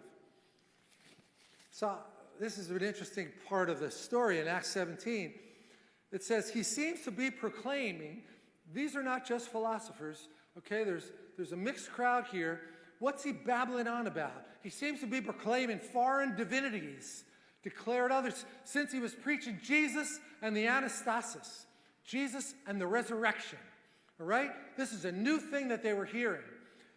So this is an interesting part of the story in Acts 17. It says, he seems to be proclaiming, these are not just philosophers, okay? There's, there's a mixed crowd here. What's he babbling on about? He seems to be proclaiming foreign divinities, declared others, since he was preaching Jesus and the anastasis, Jesus and the resurrection, all right? This is a new thing that they were hearing.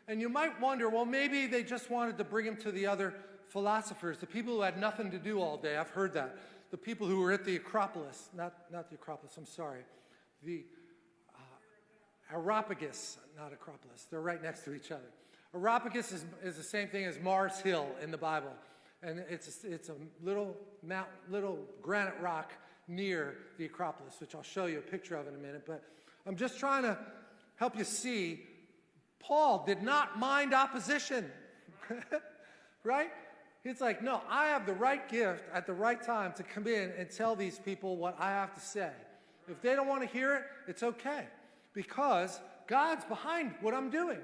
And you might wonder, well, maybe they just wanted to bring him to the other philosophers, the people who had nothing to do all day. I've heard that. The people who were at the Acropolis, not, not the Acropolis, I'm sorry. The Areopagus, not Acropolis. They're right next to each other. Areopagus is, is the same thing as Mars Hill in the Bible. And it's a, it's a little, mount, little granite rock near the Acropolis, which I'll show you a picture of in a minute. But I'm just trying to help you see Paul did not mind opposition, right? He's like, no, I have the right gift at the right time to come in and tell these people what I have to say. If they don't want to hear it, it's okay because God's behind what I'm doing.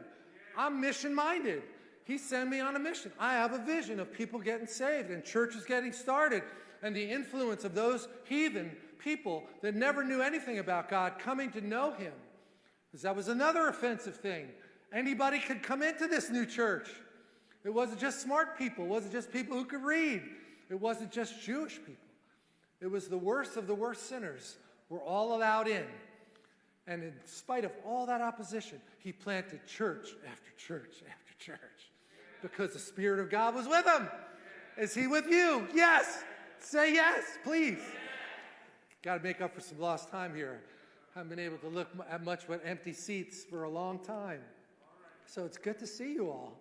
I'm mission minded. He sent me on a mission. I have a vision of people getting saved and churches getting started and the influence of those heathen people that never knew anything about God coming to know Him. Because that was another offensive thing. Anybody could come into this new church. It wasn't just smart people. It wasn't just people who could read. It wasn't just Jewish people. It was the worst of the worst sinners were all allowed in. And in spite of all that opposition, he planted church after church after church because the Spirit of God was with him. Is he with you? Yes. Say yes, please. Got to make up for some lost time here. I haven't been able to look at much but empty seats for a long time. So it's good to see you all.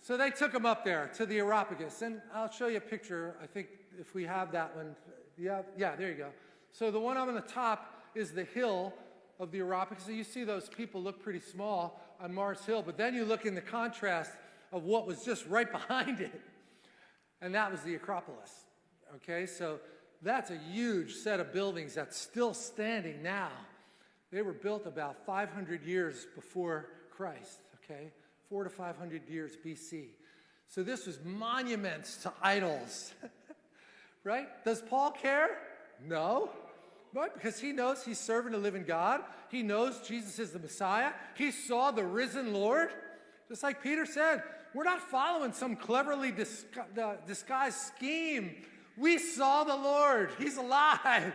So they took him up there to the Areopagus, and I'll show you a picture. I think if we have that one, yeah, yeah, there you go. So the one up on the top is the hill of the Areopagus. So you see those people look pretty small on Mars Hill, but then you look in the contrast of what was just right behind it, and that was the Acropolis. Okay, so that's a huge set of buildings that's still standing now. They were built about 500 years before Christ, okay? Four to 500 years BC. So this was monuments to idols, right? Does Paul care? No. Right? Because he knows he's serving a living God. He knows Jesus is the Messiah. He saw the risen Lord. Just like Peter said, we're not following some cleverly disguised scheme. We saw the Lord. He's alive.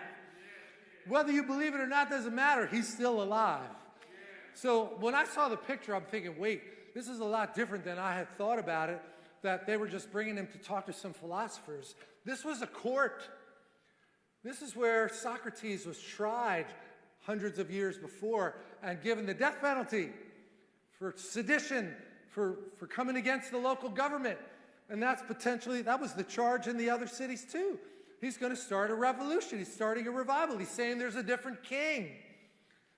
Whether you believe it or not doesn't matter. He's still alive. So when I saw the picture, I'm thinking, wait, this is a lot different than I had thought about it, that they were just bringing him to talk to some philosophers. This was a court. This is where Socrates was tried hundreds of years before and given the death penalty for sedition, for, for coming against the local government. And that's potentially, that was the charge in the other cities too. He's going to start a revolution. He's starting a revival. He's saying there's a different king.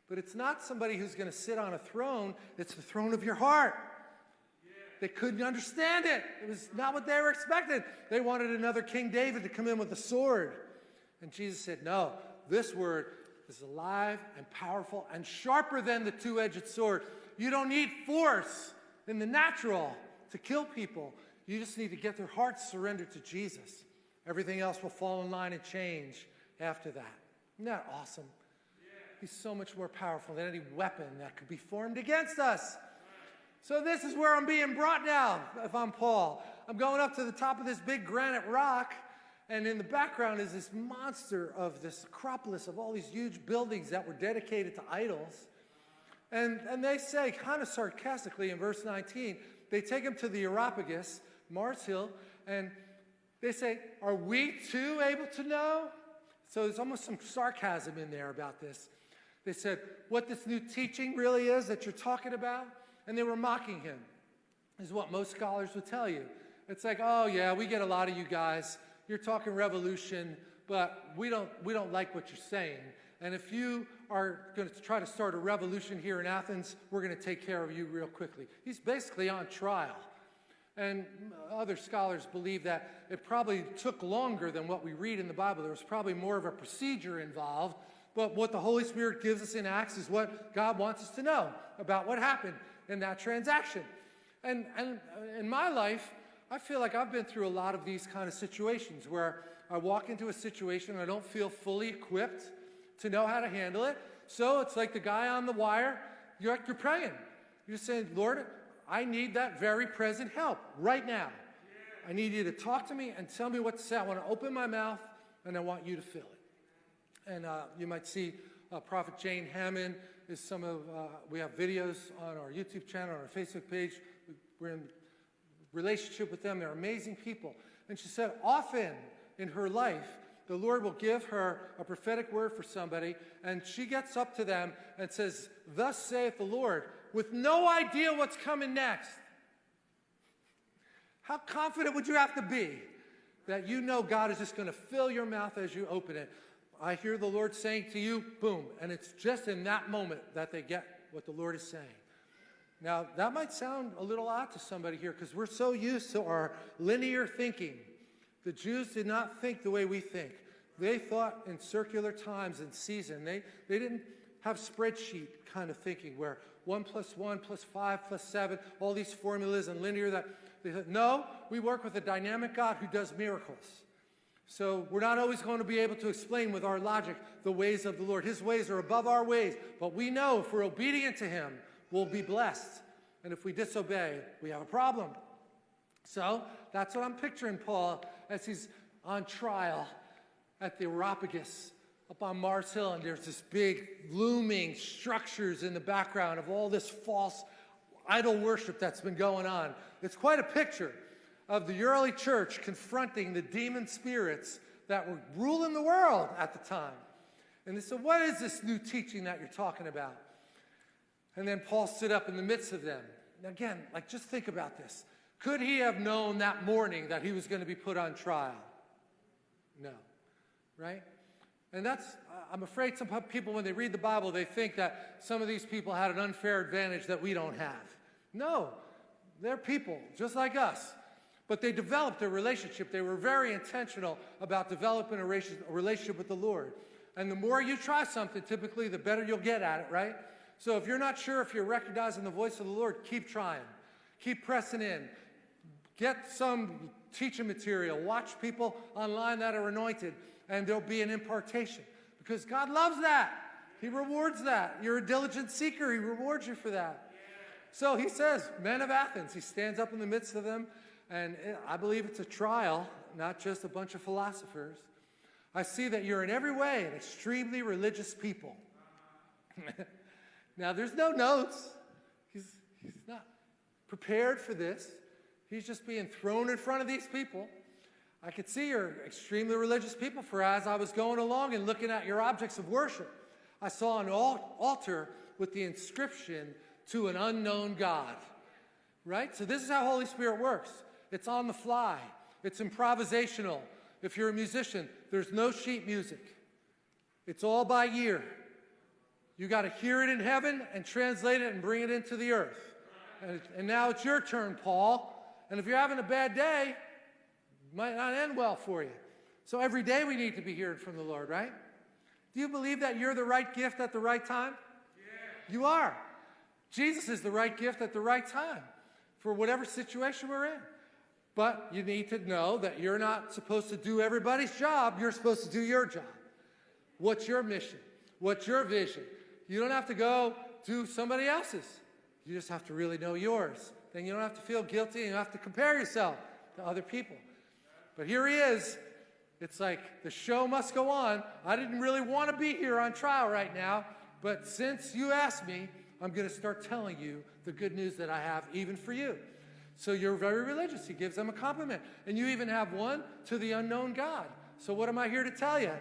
But it's not somebody who's going to sit on a throne, it's the throne of your heart. They couldn't understand it. It was not what they were expecting. They wanted another King David to come in with a sword. And Jesus said, No, this word is alive and powerful and sharper than the two edged sword. You don't need force in the natural to kill people. You just need to get their hearts surrendered to Jesus. Everything else will fall in line and change after that. Isn't that awesome? He's so much more powerful than any weapon that could be formed against us. So, this is where I'm being brought now, if I'm Paul. I'm going up to the top of this big granite rock and in the background is this monster of this Acropolis of all these huge buildings that were dedicated to idols. And, and they say, kind of sarcastically in verse 19, they take him to the Areopagus, Mars Hill, and they say, Are we too able to know? So there's almost some sarcasm in there about this. They said, What this new teaching really is that you're talking about? And they were mocking him, is what most scholars would tell you. It's like, Oh, yeah, we get a lot of you guys you're talking revolution, but we don't, we don't like what you're saying. And if you are going to try to start a revolution here in Athens, we're going to take care of you real quickly. He's basically on trial. And other scholars believe that it probably took longer than what we read in the Bible. There was probably more of a procedure involved. But what the Holy Spirit gives us in Acts is what God wants us to know about what happened in that transaction. And, and in my life, I feel like I've been through a lot of these kind of situations where I walk into a situation and I don't feel fully equipped to know how to handle it. So it's like the guy on the wire, you're, you're praying. You're saying, Lord, I need that very present help right now. I need you to talk to me and tell me what to say. I want to open my mouth and I want you to fill it. And uh, you might see uh, Prophet Jane Hamon is some of, uh, we have videos on our YouTube channel, on our Facebook page. We're in relationship with them. They're amazing people. And she said, often in her life, the Lord will give her a prophetic word for somebody, and she gets up to them and says, Thus saith the Lord, with no idea what's coming next. How confident would you have to be that you know God is just going to fill your mouth as you open it? I hear the Lord saying to you, boom, and it's just in that moment that they get what the Lord is saying. Now, that might sound a little odd to somebody here because we're so used to our linear thinking. The Jews did not think the way we think. They thought in circular times and season. They, they didn't have spreadsheet kind of thinking where 1 plus 1 plus 5 plus 7, all these formulas and linear that they said, no, we work with a dynamic God who does miracles. So we're not always going to be able to explain with our logic the ways of the Lord. His ways are above our ways, but we know if we're obedient to him, will be blessed. And if we disobey, we have a problem. So that's what I'm picturing Paul as he's on trial at the Areopagus up on Mars Hill, and there's this big looming structures in the background of all this false idol worship that's been going on. It's quite a picture of the early church confronting the demon spirits that were ruling the world at the time. And they said, What is this new teaching that you're talking about? And then Paul stood up in the midst of them. Now, again, like just think about this. Could he have known that morning that he was going to be put on trial? No. Right? And that's, I'm afraid some people, when they read the Bible, they think that some of these people had an unfair advantage that we don't have. No, they're people just like us. But they developed a relationship. They were very intentional about developing a relationship with the Lord. And the more you try something, typically, the better you'll get at it, right? So if you're not sure if you're recognizing the voice of the Lord, keep trying. Keep pressing in. Get some teaching material. Watch people online that are anointed, and there'll be an impartation. Because God loves that. He rewards that. You're a diligent seeker, He rewards you for that. So he says, Men of Athens, he stands up in the midst of them and I believe it's a trial, not just a bunch of philosophers. I see that you're in every way an extremely religious people. now, there's no notes. He's, he's not prepared for this. He's just being thrown in front of these people. I could see you're extremely religious people, for as I was going along and looking at your objects of worship, I saw an altar with the inscription to an unknown God. Right? So, this is how Holy Spirit works. It's on the fly. It's improvisational. If you're a musician, there's no sheet music. It's all by ear. You got to hear it in heaven and translate it and bring it into the earth. And, and now it's your turn, Paul. And if you're having a bad day, it might not end well for you. So every day we need to be hearing from the Lord, right? Do you believe that you're the right gift at the right time? Yeah. You are. Jesus is the right gift at the right time for whatever situation we're in. But you need to know that you're not supposed to do everybody's job. You're supposed to do your job. What's your mission? What's your vision? You don't have to go do somebody else's. You just have to really know yours. Then you don't have to feel guilty and you have to compare yourself to other people. But here he is. It's like the show must go on. I didn't really want to be here on trial right now, but since you asked me, I'm going to start telling you the good news that I have even for you. So you're very religious. He gives them a compliment. And you even have one to the unknown God. So what am I here to tell you?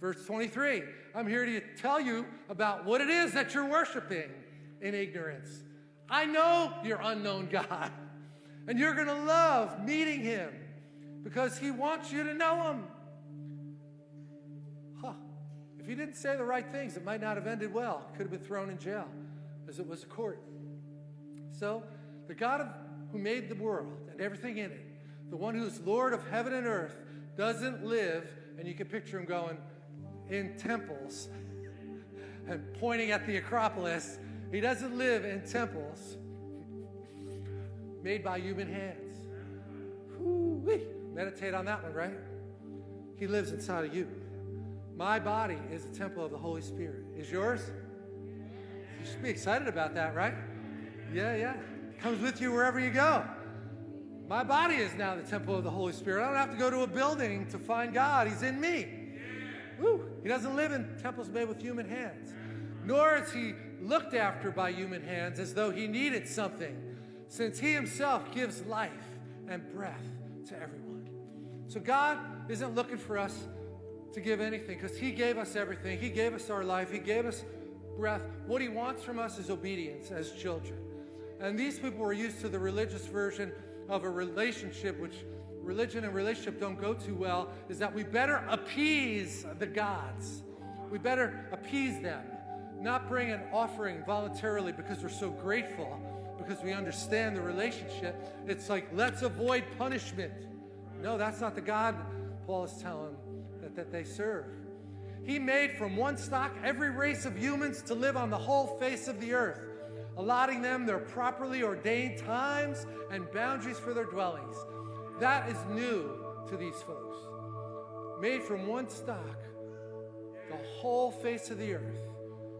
Verse 23 I'm here to tell you about what it is that you're worshiping in ignorance. I know your unknown God. And you're going to love meeting him because he wants you to know him. Huh. If he didn't say the right things, it might not have ended well. Could have been thrown in jail as it was a court. So, the God of who made the world and everything in it, the one who's Lord of heaven and earth, doesn't live, and you can picture him going in temples and pointing at the Acropolis. He doesn't live in temples made by human hands. Woo-wee. Meditate on that one, right? He lives inside of you. My body is a temple of the Holy Spirit. Is yours? You should be excited about that, right? Yeah, yeah comes with you wherever you go. My body is now the temple of the Holy Spirit. I don't have to go to a building to find God. He's in me. Woo. He doesn't live in temples made with human hands, nor is he looked after by human hands as though he needed something, since he himself gives life and breath to everyone. So God isn't looking for us to give anything because he gave us everything. He gave us our life. He gave us breath. What he wants from us is obedience as children. And these people were used to the religious version of a relationship, which religion and relationship don't go too well, is that we better appease the gods. We better appease them, not bring an offering voluntarily because we're so grateful, because we understand the relationship. It's like, let's avoid punishment. No, that's not the God Paul is telling that, that they serve. He made from one stock every race of humans to live on the whole face of the earth allotting them their properly ordained times and boundaries for their dwellings. That is new to these folks. Made from one stock, the whole face of the earth.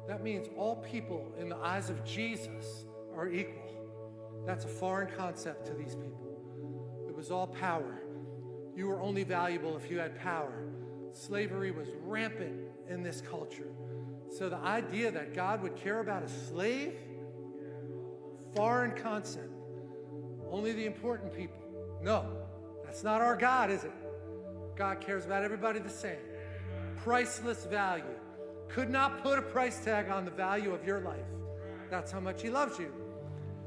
That means all people in the eyes of Jesus are equal. That's a foreign concept to these people. It was all power. You were only valuable if you had power. Slavery was rampant in this culture. So the idea that God would care about a slave foreign concept. Only the important people. No, that's not our God, is it? God cares about everybody the same. Priceless value. Could not put a price tag on the value of your life. That's how much He loves you.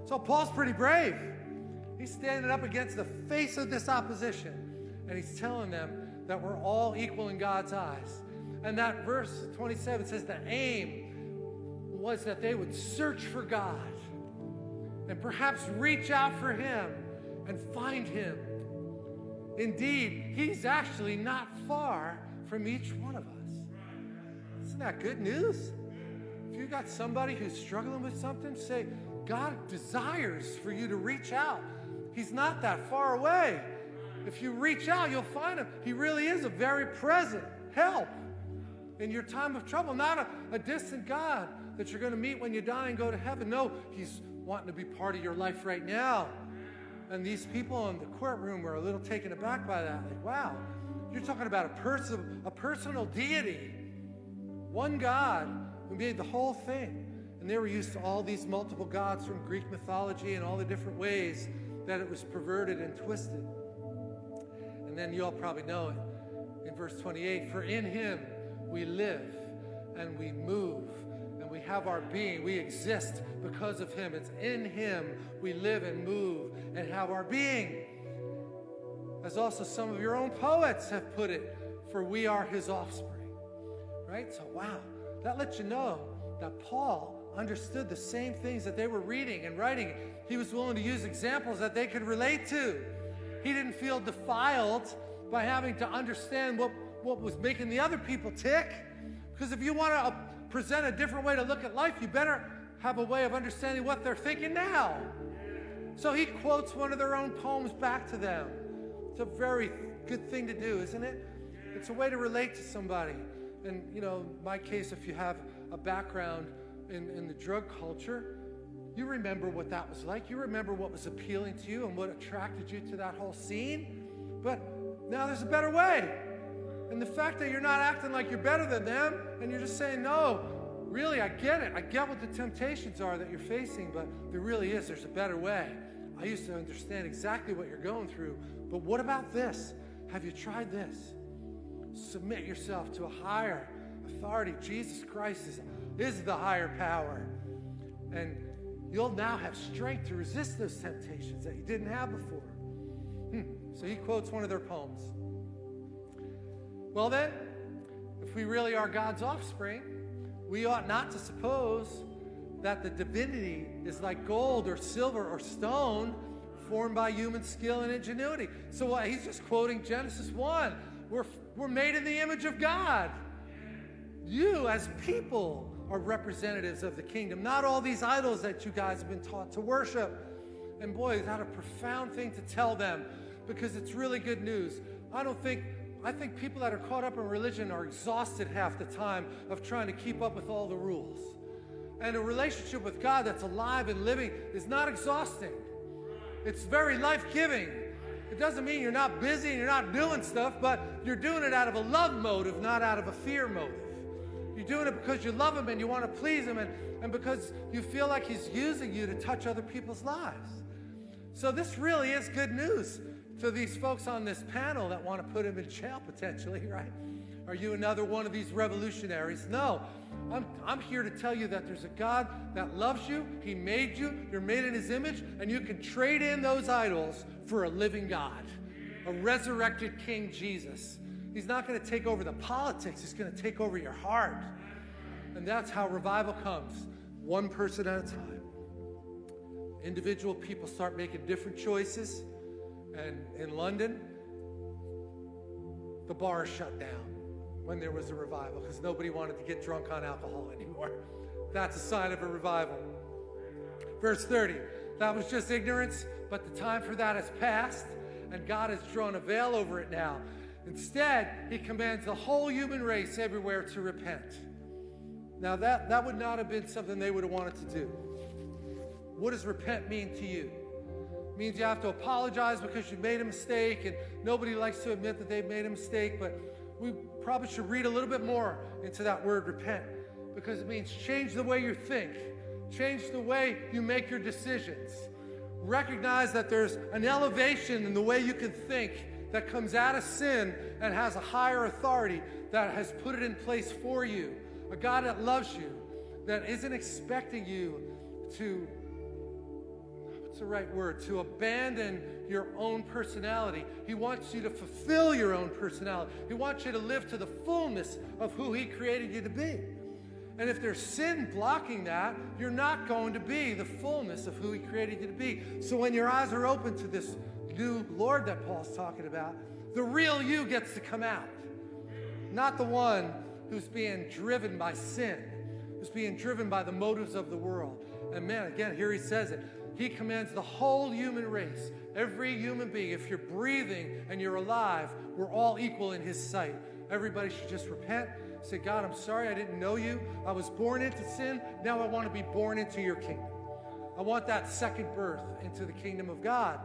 So Paul's pretty brave. He's standing up against the face of this opposition, and he's telling them that we're all equal in God's eyes. And that verse 27 says the aim was that they would search for God and perhaps reach out for Him and find Him. Indeed, He's actually not far from each one of us. Isn't that good news? If you've got somebody who's struggling with something, say, God desires for you to reach out. He's not that far away. If you reach out, you'll find him. He really is a very present help in your time of trouble, not a, a distant God that you're going to meet when you die and go to heaven. No, he's wanting to be part of your life right now. And these people in the courtroom were a little taken aback by that. Like, wow, you're talking about a person, a personal deity, one God who made the whole thing. And they were used to all these multiple gods from Greek mythology and all the different ways that it was perverted and twisted. And then you all probably know it in verse 28 For in him we live and we move we have our being. We exist because of him. It's in him we live and move and have our being. As also some of your own poets have put it, for we are his offspring. Right? So, wow, that lets you know that Paul understood the same things that they were reading and writing. He was willing to use examples that they could relate to. He didn't feel defiled by having to understand what, what was making the other people tick. Because if you want to present a different way to look at life, you better have a way of understanding what they're thinking now. So he quotes one of their own poems back to them. It's a very good thing to do, isn't it? It's a way to relate to somebody. And, you know, my case, if you have a background in, in the drug culture, you remember what that was like. You remember what was appealing to you and what attracted you to that whole scene. But now there's a better way. And the fact that you're not acting like you're better than them and you're just saying, no, really, I get it. I get what the temptations are that you're facing, but there really is. There's a better way. I used to understand exactly what you're going through, but what about this? Have you tried this? Submit yourself to a higher authority. Jesus Christ is, is the higher power. And you'll now have strength to resist those temptations that you didn't have before. Hmm. So he quotes one of their poems. Well, then, if we really are God's offspring, we ought not to suppose that the divinity is like gold or silver or stone formed by human skill and ingenuity. So uh, he's just quoting Genesis 1. We're, we're made in the image of God. You, as people, are representatives of the kingdom, not all these idols that you guys have been taught to worship. And boy, is that a profound thing to tell them because it's really good news. I don't think, I think people that are caught up in religion are exhausted half the time of trying to keep up with all the rules. And a relationship with God that's alive and living is not exhausting, it's very life giving. It doesn't mean you're not busy and you're not doing stuff, but you're doing it out of a love motive, not out of a fear motive. You're doing it because you love Him and you want to please Him and, and because you feel like He's using you to touch other people's lives. So, this really is good news to these folks on this panel that want to put Him in jail potentially, right? Are you another one of these revolutionaries? No. I'm, I'm here to tell you that there's a God that loves you. He made you. You're made in His image. And you can trade in those idols for a living God, a resurrected King Jesus. He's not going to take over the politics, He's going to take over your heart. And that's how revival comes, one person at a time. Individual people start making different choices. And in London, the bars shut down when there was a revival because nobody wanted to get drunk on alcohol anymore. That's a sign of a revival. Verse 30 that was just ignorance, but the time for that has passed, and God has drawn a veil over it now. Instead, he commands the whole human race everywhere to repent. Now, that, that would not have been something they would have wanted to do. What does repent mean to you? It means you have to apologize because you made a mistake, and nobody likes to admit that they've made a mistake, but we probably should read a little bit more into that word repent because it means change the way you think, change the way you make your decisions. Recognize that there's an elevation in the way you can think that comes out of sin and has a higher authority that has put it in place for you. A God that loves you, that isn't expecting you to, what's the right word, to abandon your own personality. He wants you to fulfill your own personality. He wants you to live to the fullness of who He created you to be. And if there's sin blocking that, you're not going to be the fullness of who He created you to be. So when your eyes are open to this new Lord that Paul's talking about, the real you gets to come out. Not the one who's being driven by sin, who's being driven by the motives of the world. And man, again, here he says it. He commands the whole human race, every human being. If you're breathing and you're alive, we're all equal in his sight. Everybody should just repent Say, God, I'm sorry I didn't know you. I was born into sin. Now I want to be born into your kingdom. I want that second birth into the kingdom of God.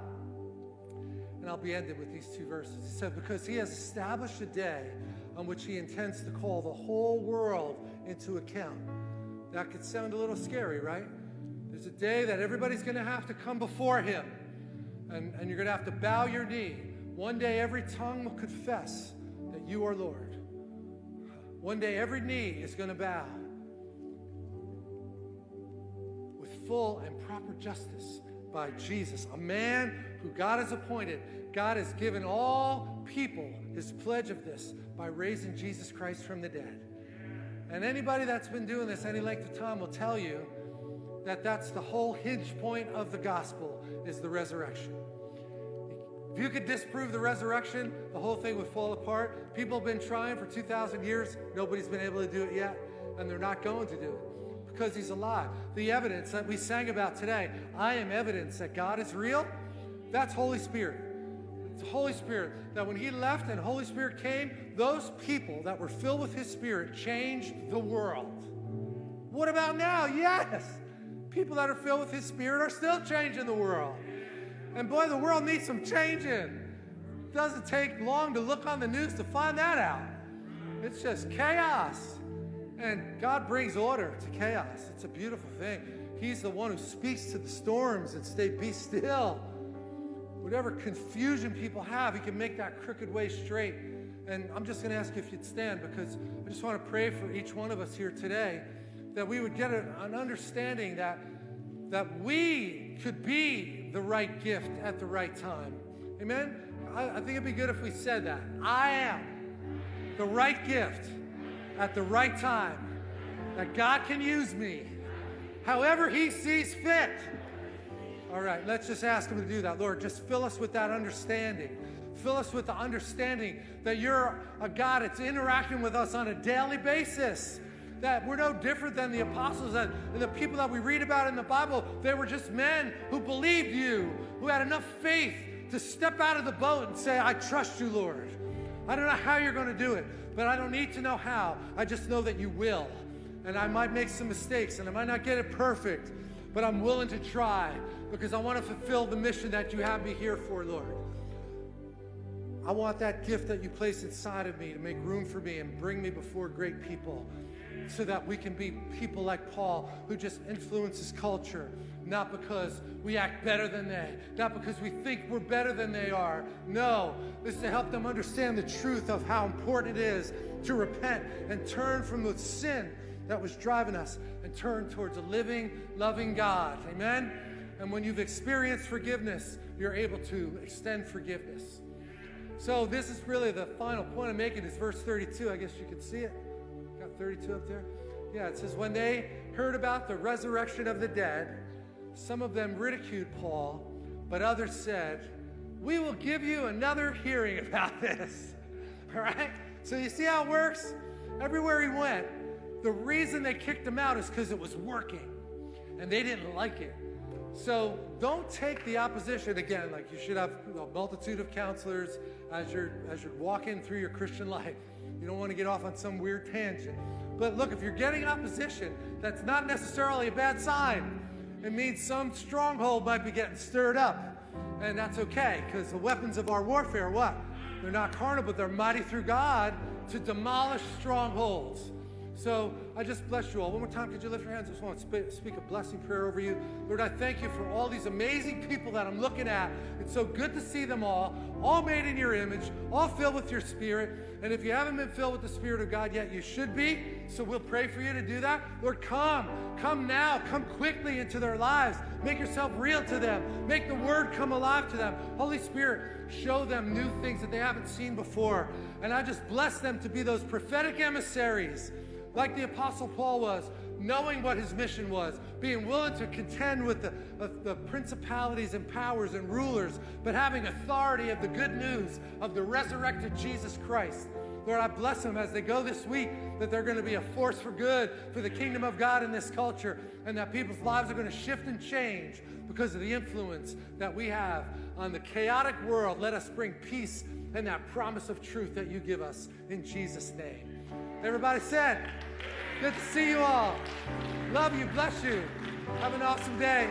And I'll be ended with these two verses. He said, Because he has established a day on which he intends to call the whole world into account. That could sound a little scary, right? There's a day that everybody's going to have to come before him, and, and you're going to have to bow your knee. One day, every tongue will confess that you are Lord. One day, every knee is going to bow with full and proper justice by Jesus, a man who God has appointed. God has given all people his pledge of this by raising Jesus Christ from the dead. And anybody that's been doing this any length of time will tell you that that's the whole hinge point of the gospel is the resurrection. If you could disprove the resurrection, the whole thing would fall apart. People have been trying for 2,000 years. Nobody's been able to do it yet, and they're not going to do it because he's alive. The evidence that we sang about today, I am evidence that God is real, that's Holy Spirit. It's Holy Spirit that when he left and Holy Spirit came, those people that were filled with his spirit changed the world. What about now? Yes. People that are filled with his spirit are still changing the world. And boy, the world needs some changing. It doesn't take long to look on the news to find that out. It's just chaos. And God brings order to chaos. It's a beautiful thing. He's the one who speaks to the storms and say, Be still. Whatever confusion people have, He can make that crooked way straight. And I'm just going to ask you if you'd stand because I just want to pray for each one of us here today that we would get an understanding that, that we could be the right gift at the right time. Amen? I, I think it'd be good if we said that. I am the right gift at the right time, that God can use me however He sees fit. All right, let's just ask Him to do that. Lord, just fill us with that understanding. Fill us with the understanding that you're a God that's interacting with us on a daily basis that we're no different than the apostles and, the people that we read about in the Bible. They were just men who believed you, who had enough faith to step out of the boat and say, I trust you, Lord. I don't know how you're going to do it, but I don't need to know how. I just know that you will. And I might make some mistakes and I might not get it perfect, but I'm willing to try because I want to fulfill the mission that you have me here for, Lord. I want that gift that you place inside of me to make room for me and bring me before great people so that we can be people like Paul who just influences culture, not because we act better than they, not because we think we're better than they are. No, this is to help them understand the truth of how important it is to repent and turn from the sin that was driving us and turn towards a living, loving God. Amen? And when you've experienced forgiveness, you're able to extend forgiveness. So this is really the final point I'm making is verse 32. I guess you can see it. 32 up there? Yeah, it says, When they heard about the resurrection of the dead, some of them ridiculed Paul, but others said, We will give you another hearing about this. All right? So you see how it works? Everywhere he went, the reason they kicked him out is because it was working and they didn't like it. So don't take the opposition again, like you should have a multitude of counselors as you're as you're walking through your Christian life. You don't want to get off on some weird tangent. But look, if you're getting opposition, that's not necessarily a bad sign. It means some stronghold might be getting stirred up. And that's okay, because the weapons of our warfare, what? They're not carnal, but they're mighty through God to demolish strongholds. So I just bless you all. One more time, could you lift your hands? I just want to speak a blessing prayer over you. Lord, I thank you for all these amazing people that I'm looking at. It's so good to see them all, all made in your image, all filled with your spirit. And if you haven't been filled with the Spirit of God yet, you should be. So we'll pray for you to do that. Lord, come. Come now. Come quickly into their lives. Make yourself real to them. Make the Word come alive to them. Holy Spirit, show them new things that they haven't seen before. And I just bless them to be those prophetic emissaries like the Apostle Paul was, knowing what his mission was, being willing to contend with the, the principalities and powers and rulers, but having authority of the good news of the resurrected Jesus Christ. Lord, I bless them as they go this week that they're going to be a force for good for the kingdom of God in this culture and that people's lives are going to shift and change because of the influence that we have on the chaotic world. Let us bring peace and that promise of truth that you give us in Jesus' name. Everybody said, Good to see you all. Love you, bless you. Have an awesome day.